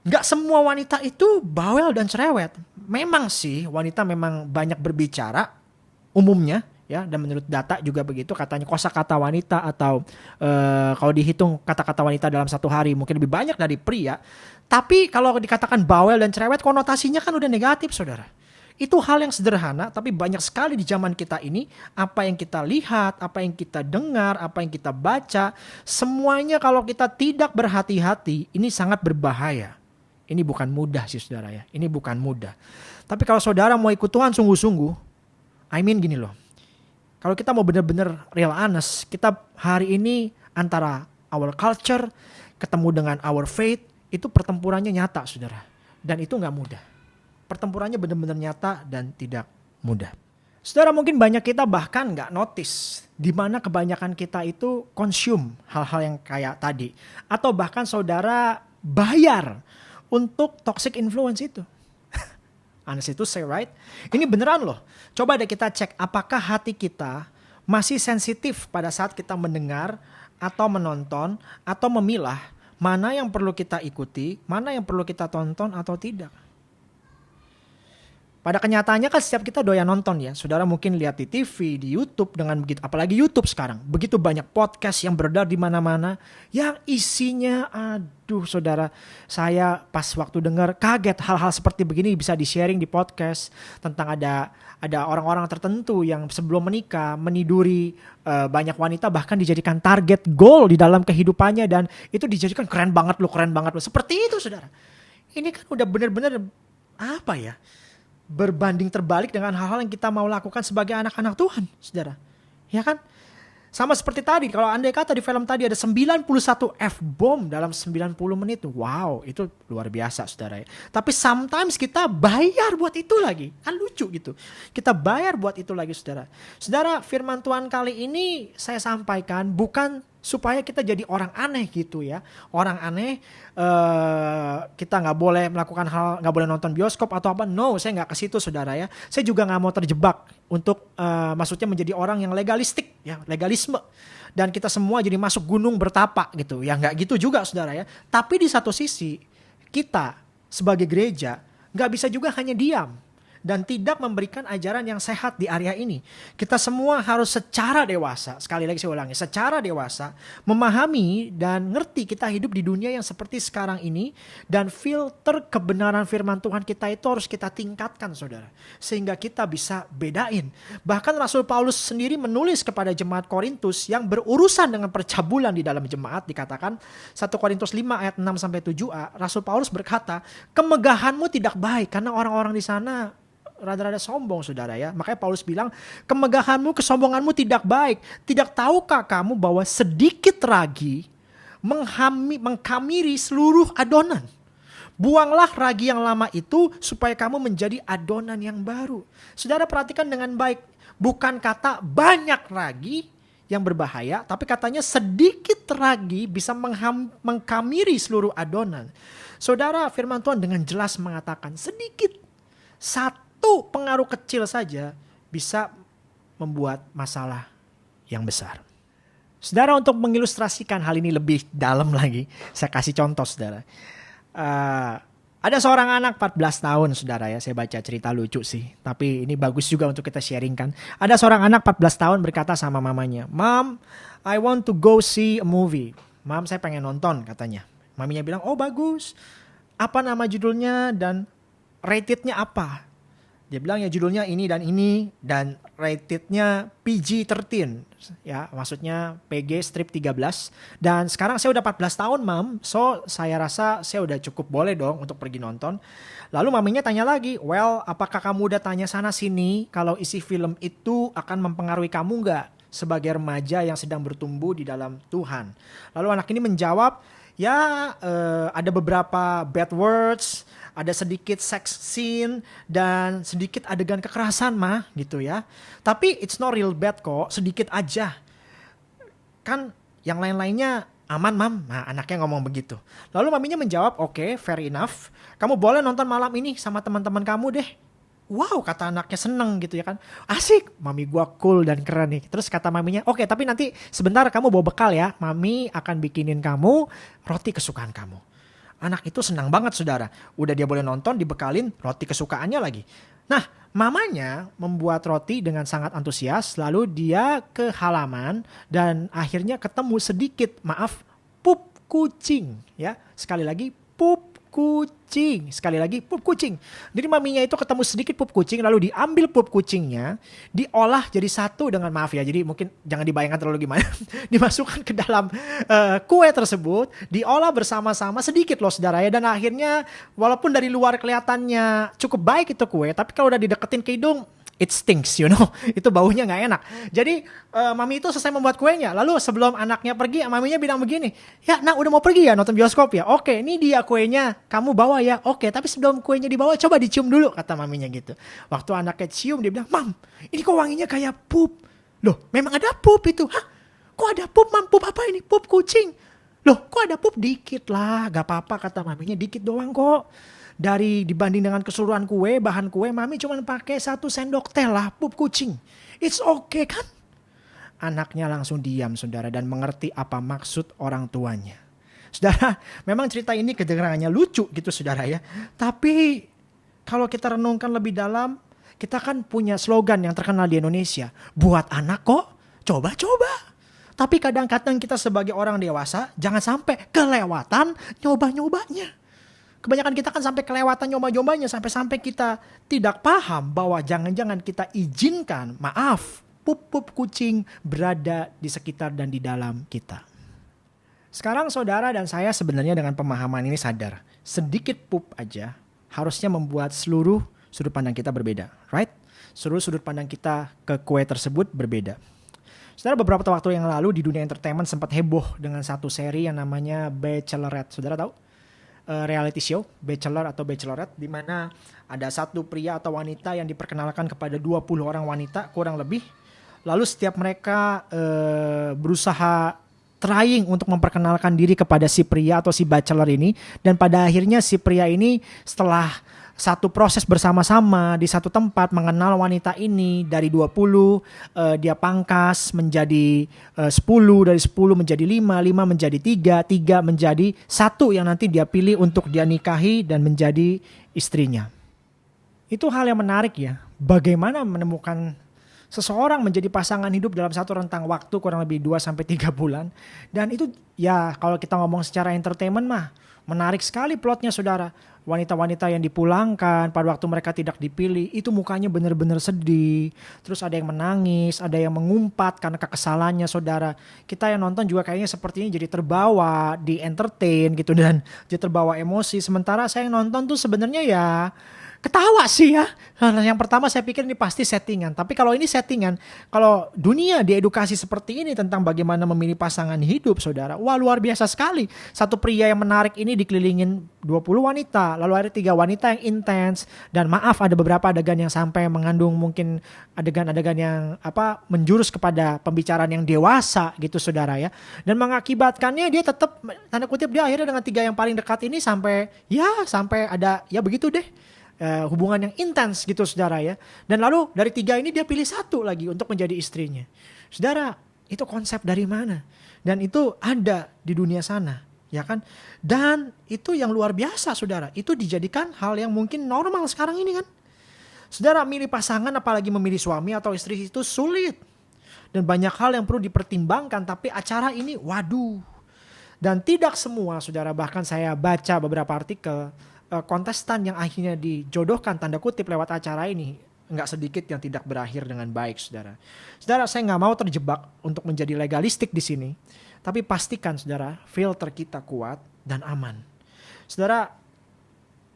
nggak semua wanita itu bawel dan cerewet. Memang sih wanita memang banyak berbicara umumnya ya dan menurut data juga begitu katanya kosakata wanita atau uh, kalau dihitung kata-kata wanita dalam satu hari mungkin lebih banyak dari pria tapi kalau dikatakan bawel dan cerewet konotasinya kan udah negatif saudara itu hal yang sederhana tapi banyak sekali di zaman kita ini apa yang kita lihat apa yang kita dengar apa yang kita baca semuanya kalau kita tidak berhati-hati ini sangat berbahaya ini bukan mudah sih saudara ya ini bukan mudah tapi kalau saudara mau ikut Tuhan sungguh-sungguh I mean gini loh kalau kita mau benar-benar real honest, kita hari ini antara our culture ketemu dengan our faith itu pertempurannya nyata, saudara. Dan itu nggak mudah. Pertempurannya benar-benar nyata dan tidak mudah. Saudara mungkin banyak kita bahkan nggak notice di mana kebanyakan kita itu consume hal-hal yang kayak tadi. Atau bahkan saudara bayar untuk toxic influence itu. Honest itu say right. Ini beneran loh. Coba deh kita cek apakah hati kita masih sensitif pada saat kita mendengar atau menonton atau memilah mana yang perlu kita ikuti, mana yang perlu kita tonton atau tidak. Pada kenyataannya kan setiap kita doyan nonton ya. Saudara mungkin lihat di TV, di YouTube dengan begitu apalagi YouTube sekarang. Begitu banyak podcast yang beredar di mana-mana yang isinya aduh Saudara, saya pas waktu dengar kaget hal-hal seperti begini bisa di-sharing di podcast tentang ada ada orang-orang tertentu yang sebelum menikah meniduri uh, banyak wanita bahkan dijadikan target goal di dalam kehidupannya dan itu dijadikan keren banget lo, keren banget lo. Seperti itu Saudara. Ini kan udah bener-bener apa ya? Berbanding terbalik dengan hal-hal yang kita mau lakukan sebagai anak-anak Tuhan, saudara. Ya kan? Sama seperti tadi, kalau andai kata di film tadi ada 91 F-bomb dalam 90 menit. Wow, itu luar biasa saudara ya. Tapi sometimes kita bayar buat itu lagi. Kan lucu gitu. Kita bayar buat itu lagi saudara. Saudara, firman Tuhan kali ini saya sampaikan bukan supaya kita jadi orang aneh gitu ya. Orang aneh uh, kita nggak boleh melakukan hal nggak boleh nonton bioskop atau apa. No saya nggak ke situ saudara ya. Saya juga nggak mau terjebak untuk uh, maksudnya menjadi orang yang legalistik ya legalisme. Dan kita semua jadi masuk gunung bertapa gitu. Ya nggak gitu juga saudara ya. Tapi di satu sisi kita sebagai gereja nggak bisa juga hanya diam dan tidak memberikan ajaran yang sehat di area ini. Kita semua harus secara dewasa, sekali lagi saya ulangi, secara dewasa memahami dan ngerti kita hidup di dunia yang seperti sekarang ini dan filter kebenaran firman Tuhan kita itu harus kita tingkatkan Saudara. Sehingga kita bisa bedain. Bahkan Rasul Paulus sendiri menulis kepada jemaat Korintus yang berurusan dengan percabulan di dalam jemaat dikatakan 1 Korintus 5 ayat 6 sampai 7a, Rasul Paulus berkata, "Kemegahanmu tidak baik karena orang-orang di sana rada-rada sombong saudara ya. Makanya Paulus bilang, kemegahanmu, kesombonganmu tidak baik. Tidak tahukah kamu bahwa sedikit ragi menghami, mengkamiri seluruh adonan. Buanglah ragi yang lama itu supaya kamu menjadi adonan yang baru. Saudara perhatikan dengan baik. Bukan kata banyak ragi yang berbahaya, tapi katanya sedikit ragi bisa mengham, mengkamiri seluruh adonan. Saudara firman Tuhan dengan jelas mengatakan sedikit satu satu pengaruh kecil saja bisa membuat masalah yang besar. Saudara untuk mengilustrasikan hal ini lebih dalam lagi, saya kasih contoh saudara. Uh, ada seorang anak 14 tahun saudara ya, saya baca cerita lucu sih. Tapi ini bagus juga untuk kita sharingkan. Ada seorang anak 14 tahun berkata sama mamanya, Mom, I want to go see a movie. Mam, saya pengen nonton katanya. Maminya bilang, oh bagus. Apa nama judulnya dan ratednya apa? Dia bilang ya judulnya ini dan ini dan ratednya PG-13 ya maksudnya PG strip 13 dan sekarang saya udah 14 tahun mam. So saya rasa saya udah cukup boleh dong untuk pergi nonton. Lalu maminya tanya lagi well apakah kamu udah tanya sana sini kalau isi film itu akan mempengaruhi kamu nggak sebagai remaja yang sedang bertumbuh di dalam Tuhan? Lalu anak ini menjawab ya uh, ada beberapa bad words ada sedikit sex scene dan sedikit adegan kekerasan mah gitu ya. Tapi it's not real bad kok, sedikit aja. Kan yang lain-lainnya aman mam. Nah anaknya ngomong begitu. Lalu maminya menjawab, oke okay, fair enough. Kamu boleh nonton malam ini sama teman-teman kamu deh. Wow kata anaknya seneng gitu ya kan. Asik, mami gua cool dan keren nih. Terus kata maminya, oke okay, tapi nanti sebentar kamu bawa bekal ya. Mami akan bikinin kamu roti kesukaan kamu. Anak itu senang banget saudara. Udah dia boleh nonton, dibekalin roti kesukaannya lagi. Nah, mamanya membuat roti dengan sangat antusias. Lalu dia ke halaman dan akhirnya ketemu sedikit, maaf, pup kucing. Ya, sekali lagi pup kucing. Sekali lagi pup kucing. Jadi maminya itu ketemu sedikit pup kucing lalu diambil pup kucingnya, diolah jadi satu dengan maaf ya. Jadi mungkin jangan dibayangkan terlalu gimana. Dimasukkan ke dalam uh, kue tersebut, diolah bersama-sama sedikit loh saudara ya dan akhirnya walaupun dari luar kelihatannya cukup baik itu kue, tapi kalau udah dideketin ke hidung it stinks, you know. itu baunya nggak enak. Jadi uh, mami itu selesai membuat kuenya. Lalu sebelum anaknya pergi, maminya bilang begini, ya nak udah mau pergi ya nonton bioskop ya. Oke, ini dia kuenya, kamu bawa ya. Oke, tapi sebelum kuenya dibawa coba dicium dulu kata maminya gitu. Waktu anaknya cium dia bilang, mam, ini kok wanginya kayak pup. Loh, memang ada pup itu. Hah? Kok ada pup, mam? Pup apa ini? Pup kucing. Loh, kok ada pup dikit lah. Gak apa-apa kata maminya, dikit doang kok dari dibanding dengan keseluruhan kue, bahan kue, mami cuma pakai satu sendok teh lah, pup kucing. It's okay kan? Anaknya langsung diam saudara dan mengerti apa maksud orang tuanya. Saudara, memang cerita ini kedengarannya lucu gitu saudara ya. Tapi kalau kita renungkan lebih dalam, kita kan punya slogan yang terkenal di Indonesia. Buat anak kok, coba-coba. Tapi kadang-kadang kita sebagai orang dewasa jangan sampai kelewatan nyoba-nyobanya. Kebanyakan kita kan sampai kelewatan nyoba-nyobanya sampai-sampai kita tidak paham bahwa jangan-jangan kita izinkan, maaf, pup-pup kucing berada di sekitar dan di dalam kita. Sekarang saudara dan saya sebenarnya dengan pemahaman ini sadar, sedikit pup aja harusnya membuat seluruh sudut pandang kita berbeda, right? Seluruh sudut pandang kita ke kue tersebut berbeda. Saudara beberapa waktu yang lalu di dunia entertainment sempat heboh dengan satu seri yang namanya Bachelorette. Saudara tahu? Uh, reality show Bachelor atau Bachelorette di mana ada satu pria atau wanita yang diperkenalkan kepada 20 orang wanita kurang lebih. Lalu setiap mereka uh, berusaha trying untuk memperkenalkan diri kepada si pria atau si bachelor ini dan pada akhirnya si pria ini setelah satu proses bersama-sama di satu tempat mengenal wanita ini dari 20 uh, eh, dia pangkas menjadi eh, uh, 10 dari 10 menjadi 5 5 menjadi 3 3 menjadi satu yang nanti dia pilih untuk dia nikahi dan menjadi istrinya. Itu hal yang menarik ya bagaimana menemukan seseorang menjadi pasangan hidup dalam satu rentang waktu kurang lebih 2 sampai 3 bulan. Dan itu ya kalau kita ngomong secara entertainment mah menarik sekali plotnya saudara. Wanita-wanita yang dipulangkan pada waktu mereka tidak dipilih itu mukanya benar-benar sedih. Terus ada yang menangis ada yang mengumpat karena kekesalannya saudara. Kita yang nonton juga kayaknya sepertinya jadi terbawa di entertain gitu dan jadi terbawa emosi. Sementara saya yang nonton tuh sebenarnya ya ketawa sih ya. Nah, yang pertama saya pikir ini pasti settingan. Tapi kalau ini settingan, kalau dunia diedukasi seperti ini tentang bagaimana memilih pasangan hidup, saudara, wah luar biasa sekali. Satu pria yang menarik ini dikelilingin 20 wanita, lalu ada tiga wanita yang intens. Dan maaf ada beberapa adegan yang sampai mengandung mungkin adegan-adegan yang apa menjurus kepada pembicaraan yang dewasa gitu, saudara ya. Dan mengakibatkannya dia tetap tanda kutip dia akhirnya dengan tiga yang paling dekat ini sampai ya sampai ada ya begitu deh uh, hubungan yang intens gitu saudara ya. Dan lalu dari tiga ini dia pilih satu lagi untuk menjadi istrinya. Saudara, itu konsep dari mana? Dan itu ada di dunia sana, ya kan? Dan itu yang luar biasa saudara. Itu dijadikan hal yang mungkin normal sekarang ini kan. Saudara milih pasangan apalagi memilih suami atau istri itu sulit. Dan banyak hal yang perlu dipertimbangkan tapi acara ini waduh. Dan tidak semua saudara bahkan saya baca beberapa artikel uh, kontestan yang akhirnya dijodohkan tanda kutip lewat acara ini nggak sedikit yang tidak berakhir dengan baik, saudara. Saudara, saya nggak mau terjebak untuk menjadi legalistik di sini, tapi pastikan, saudara, filter kita kuat dan aman. Saudara,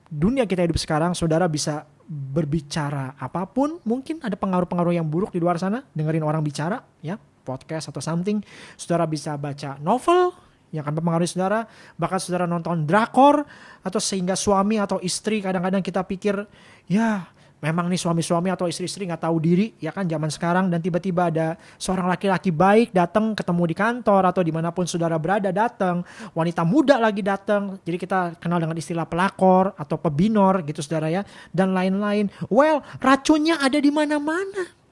dunia kita hidup sekarang, saudara bisa berbicara apa pun, mungkin ada pengaruh-pengaruh yang buruk di luar sana, dengerin orang bicara, ya, podcast atau something. Saudara bisa baca novel, yang akan mempengaruhi saudara, bahkan saudara nonton drakor, atau sehingga suami atau istri kadang-kadang kita pikir, ya memang nih suami-suami atau istri-istri nggak tahu diri ya kan zaman sekarang dan tiba-tiba ada seorang laki-laki baik datang ketemu di kantor atau di mana pun saudara berada datang wanita muda lagi datang jadi kita kenal dengan istilah pelakor atau pebinor gitu saudara ya dan lain-lain. Well racunnya ada di mana-mana.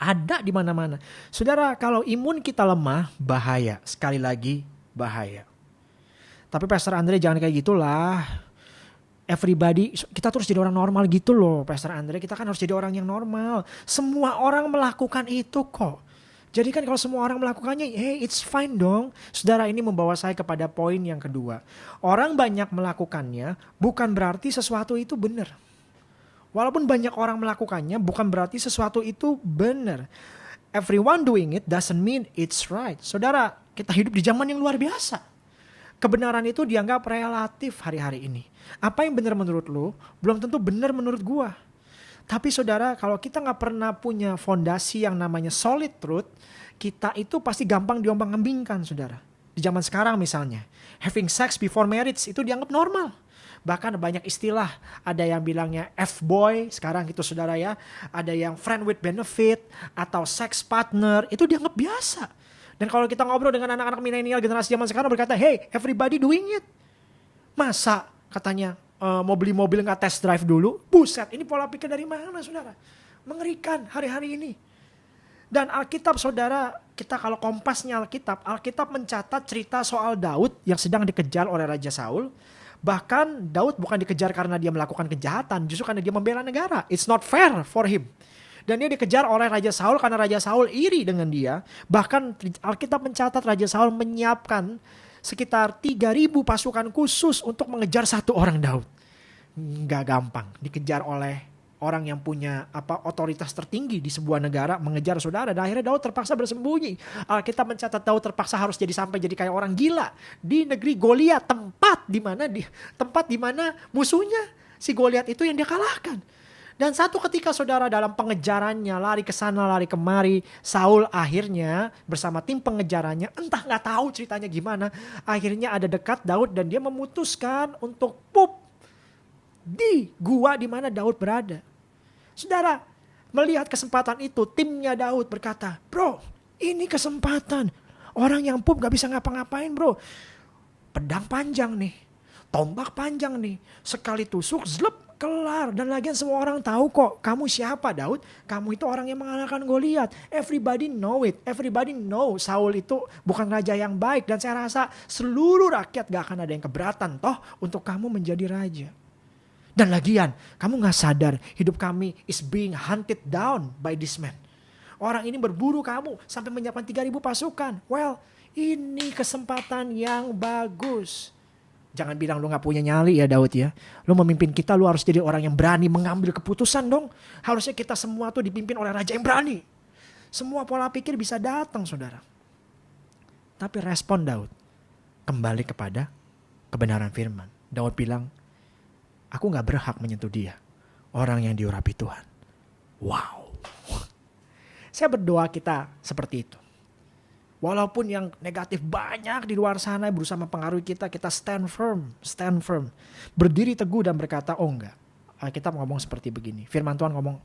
Ada di mana-mana. Saudara kalau imun kita lemah bahaya. Sekali lagi bahaya. Tapi Pastor Andre jangan kayak gitulah. Everybody kita terus jadi orang normal gitu loh Pastor Andre. Kita kan harus jadi orang yang normal. Semua orang melakukan itu kok. Jadi kan kalau semua orang melakukannya hey it's fine dong. Saudara ini membawa saya kepada poin yang kedua. Orang banyak melakukannya bukan berarti sesuatu itu benar. Walaupun banyak orang melakukannya bukan berarti sesuatu itu benar. Everyone doing it doesn't mean it's right. Saudara kita hidup di zaman yang luar biasa kebenaran itu dianggap relatif hari-hari ini. Apa yang benar menurut lo, belum tentu benar menurut gua. Tapi saudara, kalau kita nggak pernah punya fondasi yang namanya solid truth, kita itu pasti gampang diombang-ambingkan, saudara. Di zaman sekarang misalnya, having sex before marriage itu dianggap normal. Bahkan banyak istilah, ada yang bilangnya F-boy, sekarang gitu saudara ya. Ada yang friend with benefit, atau sex partner, itu dianggap biasa. Dan kalau kita ngobrol dengan anak-anak milenial generasi zaman sekarang berkata, hey, everybody doing it. Masa katanya uh, mau beli mobil nggak test drive dulu? Buset, ini pola pikir dari mana saudara? Mengerikan hari-hari ini. Dan Alkitab saudara, kita kalau kompasnya Alkitab, Alkitab mencatat cerita soal Daud yang sedang dikejar oleh Raja Saul. Bahkan Daud bukan dikejar karena dia melakukan kejahatan, justru karena dia membela negara. It's not fair for him. Dan dia dikejar oleh Raja Saul karena Raja Saul iri dengan dia. Bahkan Alkitab mencatat Raja Saul menyiapkan sekitar 3000 pasukan khusus untuk mengejar satu orang Daud. Nggak gampang dikejar oleh orang yang punya apa otoritas tertinggi di sebuah negara mengejar saudara dan akhirnya Daud terpaksa bersembunyi. Alkitab mencatat Daud terpaksa harus jadi sampai jadi kayak orang gila di negeri Goliat tempat di mana di tempat di mana musuhnya si Goliat itu yang dia kalahkan. Dan satu ketika saudara dalam pengejarannya lari ke sana lari kemari, Saul akhirnya bersama tim pengejarannya entah nggak tahu ceritanya gimana, akhirnya ada dekat Daud dan dia memutuskan untuk pup di gua di mana Daud berada. Saudara, melihat kesempatan itu, timnya Daud berkata, "Bro, ini kesempatan. Orang yang pup gak bisa ngapa-ngapain, Bro. Pedang panjang nih, tombak panjang nih, sekali tusuk zlep kelar. Dan lagian semua orang tahu kok kamu siapa Daud? Kamu itu orang yang mengalahkan Goliat. Everybody know it. Everybody know Saul itu bukan raja yang baik. Dan saya rasa seluruh rakyat gak akan ada yang keberatan toh untuk kamu menjadi raja. Dan lagian kamu gak sadar hidup kami is being hunted down by this man. Orang ini berburu kamu sampai menyiapkan 3000 pasukan. Well ini kesempatan yang bagus Jangan bilang lu gak punya nyali ya Daud ya. Lu memimpin kita lu harus jadi orang yang berani mengambil keputusan dong. Harusnya kita semua tuh dipimpin oleh raja yang berani. Semua pola pikir bisa datang saudara. Tapi respon Daud kembali kepada kebenaran firman. Daud bilang, aku gak berhak menyentuh dia. Orang yang diurapi Tuhan. Wow. Saya berdoa kita seperti itu. Walaupun yang negatif banyak di luar sana berusaha mempengaruhi kita, kita stand firm, stand firm. Berdiri teguh dan berkata, oh enggak. Kita ngomong seperti begini. Firman Tuhan ngomong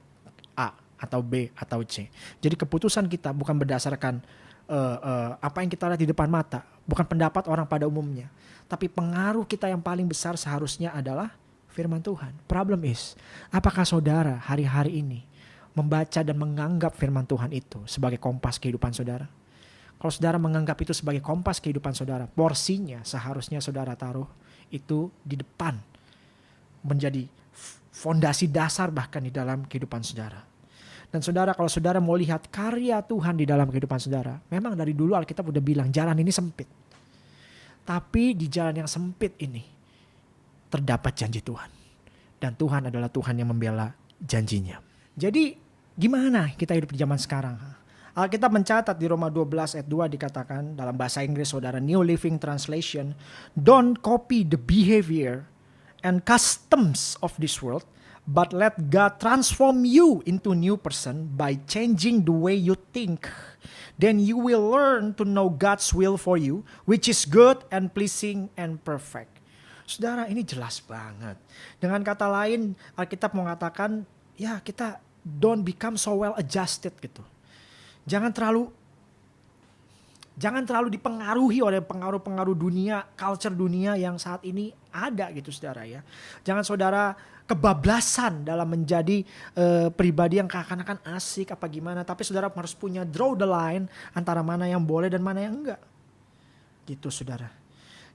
A atau B atau C. Jadi keputusan kita bukan berdasarkan uh, uh, apa yang kita lihat di depan mata. Bukan pendapat orang pada umumnya. Tapi pengaruh kita yang paling besar seharusnya adalah firman Tuhan. Problem is, apakah saudara hari-hari ini membaca dan menganggap firman Tuhan itu sebagai kompas kehidupan saudara? Kalau saudara menganggap itu sebagai kompas kehidupan saudara, porsinya seharusnya saudara taruh itu di depan. Menjadi fondasi dasar bahkan di dalam kehidupan saudara. Dan saudara kalau saudara mau lihat karya Tuhan di dalam kehidupan saudara, memang dari dulu Alkitab udah bilang jalan ini sempit. Tapi di jalan yang sempit ini, terdapat janji Tuhan. Dan Tuhan adalah Tuhan yang membela janjinya. Jadi gimana kita hidup di zaman sekarang? Alkitab mencatat di Roma 12 ayat 2 dikatakan dalam bahasa Inggris saudara New Living Translation, don't copy the behavior and customs of this world, but let God transform you into new person by changing the way you think. Then you will learn to know God's will for you, which is good and pleasing and perfect. Saudara, ini jelas banget. Dengan kata lain, Alkitab mengatakan, ya kita don't become so well adjusted gitu jangan terlalu jangan terlalu dipengaruhi oleh pengaruh-pengaruh dunia, culture dunia yang saat ini ada gitu saudara ya. Jangan saudara kebablasan dalam menjadi uh, pribadi yang seakan-akan asik apa gimana, tapi saudara harus punya draw the line antara mana yang boleh dan mana yang enggak. Gitu saudara.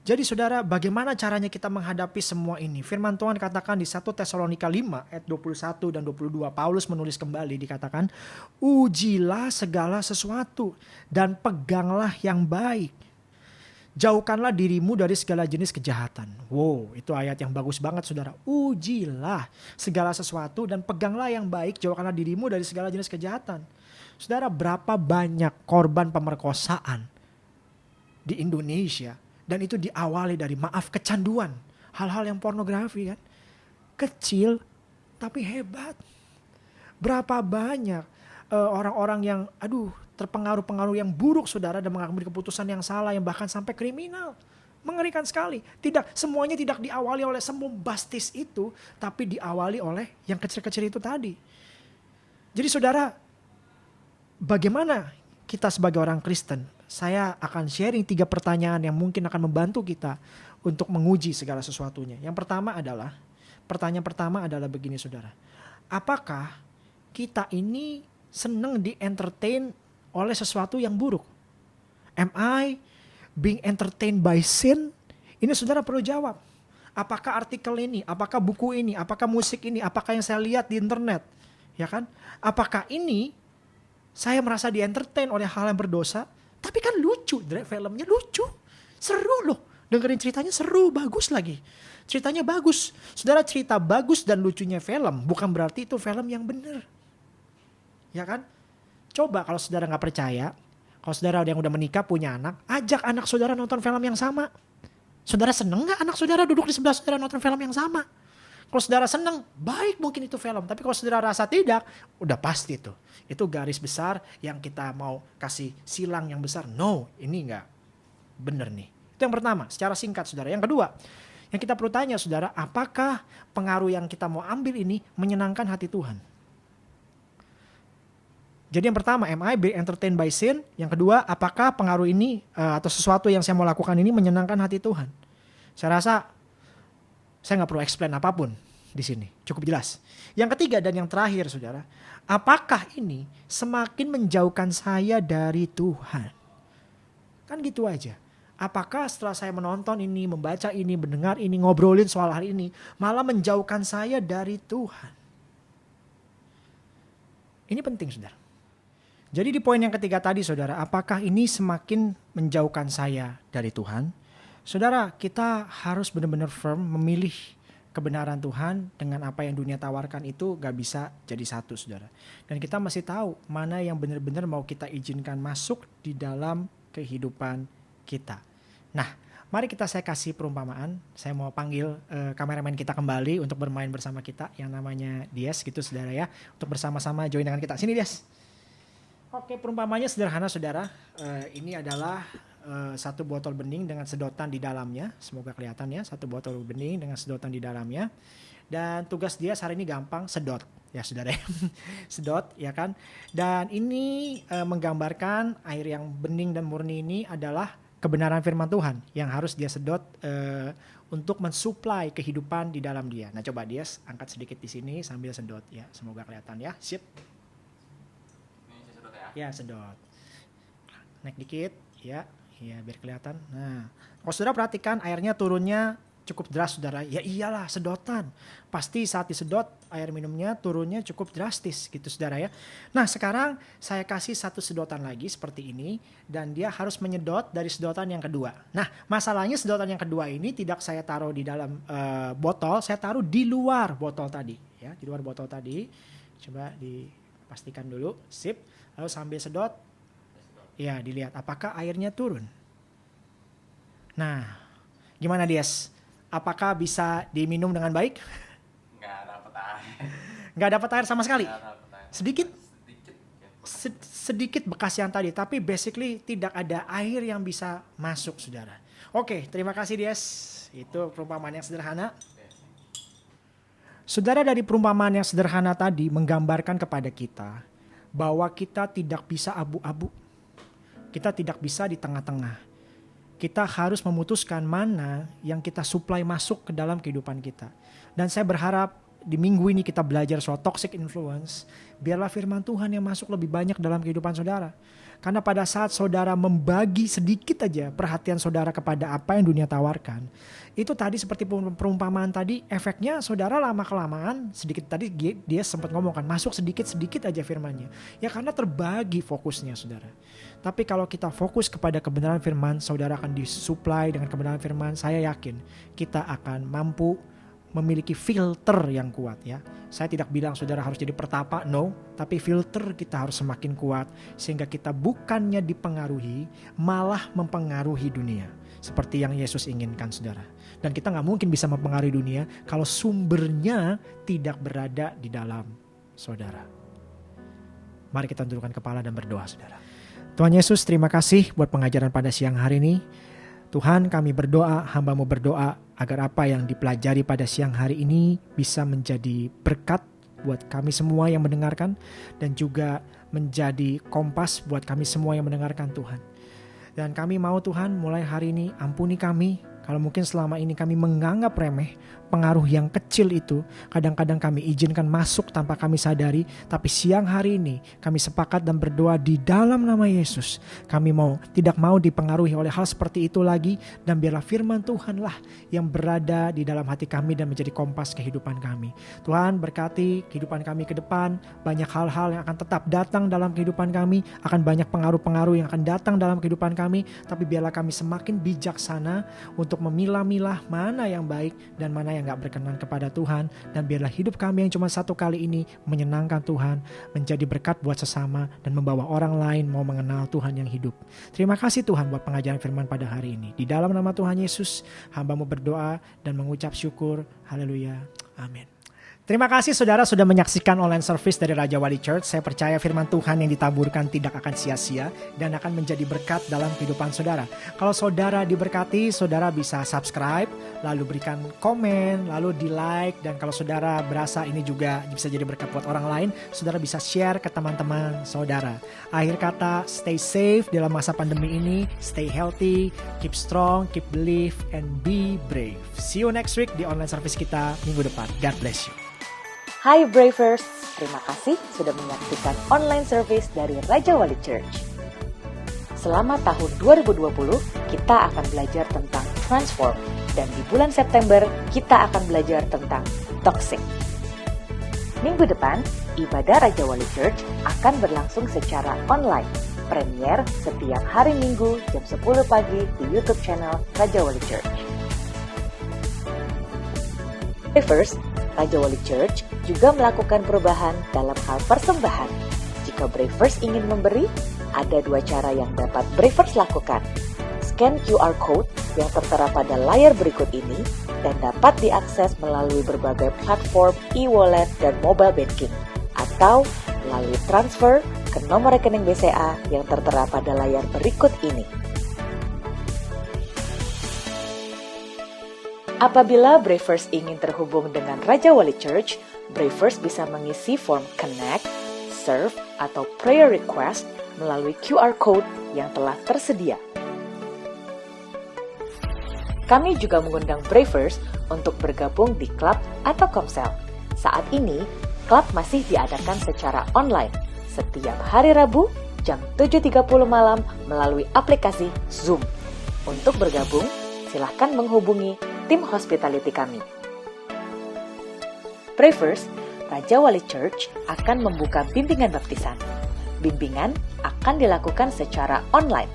Jadi saudara, bagaimana caranya kita menghadapi semua ini? Firman Tuhan katakan di 1 Tesalonika 5 ayat 21 dan 22. Paulus menulis kembali dikatakan, "Ujilah segala sesuatu dan peganglah yang baik. Jauhkanlah dirimu dari segala jenis kejahatan." Wow, itu ayat yang bagus banget Saudara. Ujilah segala sesuatu dan peganglah yang baik, jauhkanlah dirimu dari segala jenis kejahatan. Saudara, berapa banyak korban pemerkosaan di Indonesia dan itu diawali dari maaf kecanduan. Hal-hal yang pornografi kan. Kecil tapi hebat. Berapa banyak uh, orang-orang yang aduh terpengaruh-pengaruh yang buruk saudara dan mengambil keputusan yang salah yang bahkan sampai kriminal. Mengerikan sekali. Tidak semuanya tidak diawali oleh bastis itu, tapi diawali oleh yang kecil-kecil itu tadi. Jadi saudara, bagaimana kita sebagai orang Kristen saya akan sharing tiga pertanyaan yang mungkin akan membantu kita untuk menguji segala sesuatunya. Yang pertama adalah, pertanyaan pertama adalah begini saudara. Apakah kita ini senang di entertain oleh sesuatu yang buruk? Am I being entertained by sin? Ini saudara perlu jawab. Apakah artikel ini, apakah buku ini, apakah musik ini, apakah yang saya lihat di internet, ya kan? Apakah ini saya merasa di entertain oleh hal yang berdosa tapi kan lucu, filmnya lucu. Seru loh. Dengerin ceritanya seru, bagus lagi. Ceritanya bagus. Saudara cerita bagus dan lucunya film bukan berarti itu film yang benar. Ya kan? Coba kalau saudara nggak percaya, kalau saudara yang udah menikah punya anak, ajak anak saudara nonton film yang sama. Saudara seneng nggak anak saudara duduk di sebelah saudara nonton film yang sama? Kalau saudara seneng, baik mungkin itu film. Tapi kalau saudara rasa tidak, udah pasti itu. Itu garis besar yang kita mau kasih silang yang besar. No, ini enggak bener nih. Itu yang pertama, secara singkat saudara. Yang kedua, yang kita perlu tanya saudara, apakah pengaruh yang kita mau ambil ini menyenangkan hati Tuhan? Jadi yang pertama, am I be entertained by sin? Yang kedua, apakah pengaruh ini uh, atau sesuatu yang saya mau lakukan ini menyenangkan hati Tuhan? Saya rasa saya nggak perlu explain apa pun di sini, cukup jelas. Yang ketiga dan yang terakhir, saudara, apakah ini semakin menjauhkan saya dari Tuhan? Kan gitu aja. Apakah setelah saya menonton ini, membaca ini, mendengar ini, ngobrolin soal hal ini, malah menjauhkan saya dari Tuhan? Ini penting, saudara. Jadi di poin yang ketiga tadi, saudara, apakah ini semakin menjauhkan saya dari Tuhan? Saudara, kita harus benar-benar firm memilih kebenaran Tuhan dengan apa yang dunia tawarkan itu gak bisa jadi satu, saudara. Dan kita masih tahu mana yang benar-benar mau kita izinkan masuk di dalam kehidupan kita. Nah, mari kita saya kasih perumpamaan. Saya mau panggil uh, kameramen kita kembali untuk bermain bersama kita yang namanya Dias gitu, saudara ya. Untuk bersama-sama join dengan kita. Sini Dias. Oke, perumpamanya sederhana, saudara. Uh, ini adalah uh, satu botol bening dengan sedotan di dalamnya. Semoga kelihatan ya, satu botol bening dengan sedotan di dalamnya. Dan tugas dia hari ini gampang, sedot. Ya saudara sedot ya kan? Dan ini uh, menggambarkan air yang bening dan murni ini adalah kebenaran firman Tuhan yang harus dia sedot uh, untuk mensuplai kehidupan di dalam dia. Nah coba dia angkat sedikit di sini sambil sedot. Ya semoga kelihatan ya. Sip. Sedot ya? ya sedot. Naik dikit. Ya Iya, biar kelihatan. Nah, kalau sudah perhatikan airnya turunnya cukup deras saudara. Ya iyalah sedotan. Pasti saat disedot air minumnya turunnya cukup drastis gitu saudara ya. Nah sekarang saya kasih satu sedotan lagi seperti ini. Dan dia harus menyedot dari sedotan yang kedua. Nah masalahnya sedotan yang kedua ini tidak saya taruh di dalam uh, botol. Saya taruh di luar botol tadi. ya Di luar botol tadi. Coba dipastikan dulu. Sip. Lalu sambil sedot. Ya dilihat apakah airnya turun. Nah gimana Dias? apakah bisa diminum dengan baik? Nggak dapat air. Nggak dapat air sama sekali? air. Sedikit? Sedikit. sedikit bekas yang tadi, tapi basically tidak ada air yang bisa masuk, saudara. Oke, terima kasih Dias. Itu perumpamaan yang sederhana. Saudara dari perumpamaan yang sederhana tadi menggambarkan kepada kita bahwa kita tidak bisa abu-abu. Kita tidak bisa di tengah-tengah kita harus memutuskan mana yang kita supply masuk ke dalam kehidupan kita. Dan saya berharap di minggu ini kita belajar soal toxic influence, biarlah firman Tuhan yang masuk lebih banyak dalam kehidupan saudara. Karena pada saat saudara membagi sedikit aja perhatian saudara kepada apa yang dunia tawarkan, itu tadi seperti perumpamaan tadi, efeknya saudara lama kelamaan sedikit tadi dia sempat ngomong kan masuk sedikit sedikit aja firmannya. Ya karena terbagi fokusnya saudara. Tapi kalau kita fokus kepada kebenaran firman, saudara akan disuplai dengan kebenaran firman. Saya yakin kita akan mampu memiliki filter yang kuat ya. Saya tidak bilang saudara harus jadi pertapa, no. Tapi filter kita harus semakin kuat sehingga kita bukannya dipengaruhi, malah mempengaruhi dunia. Seperti yang Yesus inginkan saudara. Dan kita nggak mungkin bisa mempengaruhi dunia kalau sumbernya tidak berada di dalam saudara. Mari kita tundukkan kepala dan berdoa saudara. Tuhan Yesus terima kasih buat pengajaran pada siang hari ini. Tuhan kami berdoa, hambamu berdoa agar apa yang dipelajari pada siang hari ini bisa menjadi berkat buat kami semua yang mendengarkan dan juga menjadi kompas buat kami semua yang mendengarkan Tuhan. Dan kami mau Tuhan mulai hari ini ampuni kami kalau mungkin selama ini kami menganggap remeh pengaruh yang kecil itu, kadang-kadang kami izinkan masuk tanpa kami sadari, tapi siang hari ini kami sepakat dan berdoa di dalam nama Yesus. Kami mau tidak mau dipengaruhi oleh hal seperti itu lagi. Dan biarlah firman Tuhanlah yang berada di dalam hati kami dan menjadi kompas kehidupan kami. Tuhan berkati kehidupan kami ke depan, banyak hal-hal yang akan tetap datang dalam kehidupan kami, akan banyak pengaruh-pengaruh yang akan datang dalam kehidupan kami, tapi biarlah kami semakin bijaksana untuk memilah-milah mana yang baik dan mana yang gak berkenan kepada Tuhan dan biarlah hidup kami yang cuma satu kali ini menyenangkan Tuhan, menjadi berkat buat sesama dan membawa orang lain mau mengenal Tuhan yang hidup. Terima kasih Tuhan buat pengajaran firman pada hari ini. Di dalam nama Tuhan Yesus, hambamu berdoa dan mengucap syukur. Haleluya. Amin. Terima kasih saudara sudah menyaksikan online service dari Raja Wali Church. Saya percaya firman Tuhan yang ditaburkan tidak akan sia-sia dan akan menjadi berkat dalam kehidupan saudara. Kalau saudara diberkati, saudara bisa subscribe, lalu berikan komen, lalu di like dan kalau saudara berasa ini juga bisa jadi berkat buat orang lain, saudara bisa share ke teman-teman saudara. Akhir kata, stay safe dalam masa pandemi ini, stay healthy, keep strong, keep believe and be brave. See you next week di online service kita minggu depan. God bless you. Hai Bravers, terima kasih sudah menyaksikan online service dari Raja Wali Church. Selama tahun 2020, kita akan belajar tentang transform dan di bulan September kita akan belajar tentang toxic. Minggu depan, ibadah Raja Wali Church akan berlangsung secara online. Premier setiap hari Minggu jam 10 pagi di YouTube channel Raja Wali Church. First, Raja Wali Church juga melakukan perubahan dalam hal persembahan. Jika Bravers ingin memberi, ada dua cara yang dapat Bravers lakukan. Scan QR Code yang tertera pada layar berikut ini dan dapat diakses melalui berbagai platform e-wallet dan mobile banking atau melalui transfer ke nomor rekening BCA yang tertera pada layar berikut ini. Apabila Bravers ingin terhubung dengan Raja Wali Church, Bravers bisa mengisi form Connect, Serve, atau Prayer Request melalui QR Code yang telah tersedia. Kami juga mengundang Bravers untuk bergabung di klub atau komsel. Saat ini, klub masih diadakan secara online setiap hari Rabu jam 7.30 malam melalui aplikasi Zoom. Untuk bergabung, silahkan menghubungi tim hospitality kami. Bravers, Raja Wali Church akan membuka bimbingan baptisan. Bimbingan akan dilakukan secara online.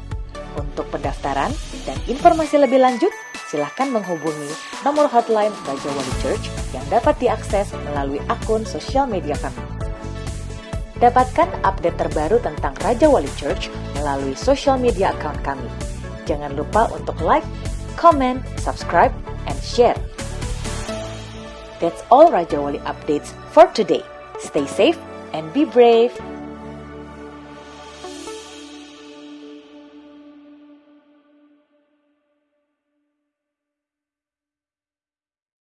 Untuk pendaftaran dan informasi lebih lanjut, silahkan menghubungi nomor hotline Raja Wali Church yang dapat diakses melalui akun sosial media kami. Dapatkan update terbaru tentang Raja Wali Church melalui sosial media account kami. Jangan lupa untuk like, comment, subscribe, and share. That's all Rajawali updates for today. Stay safe and be brave.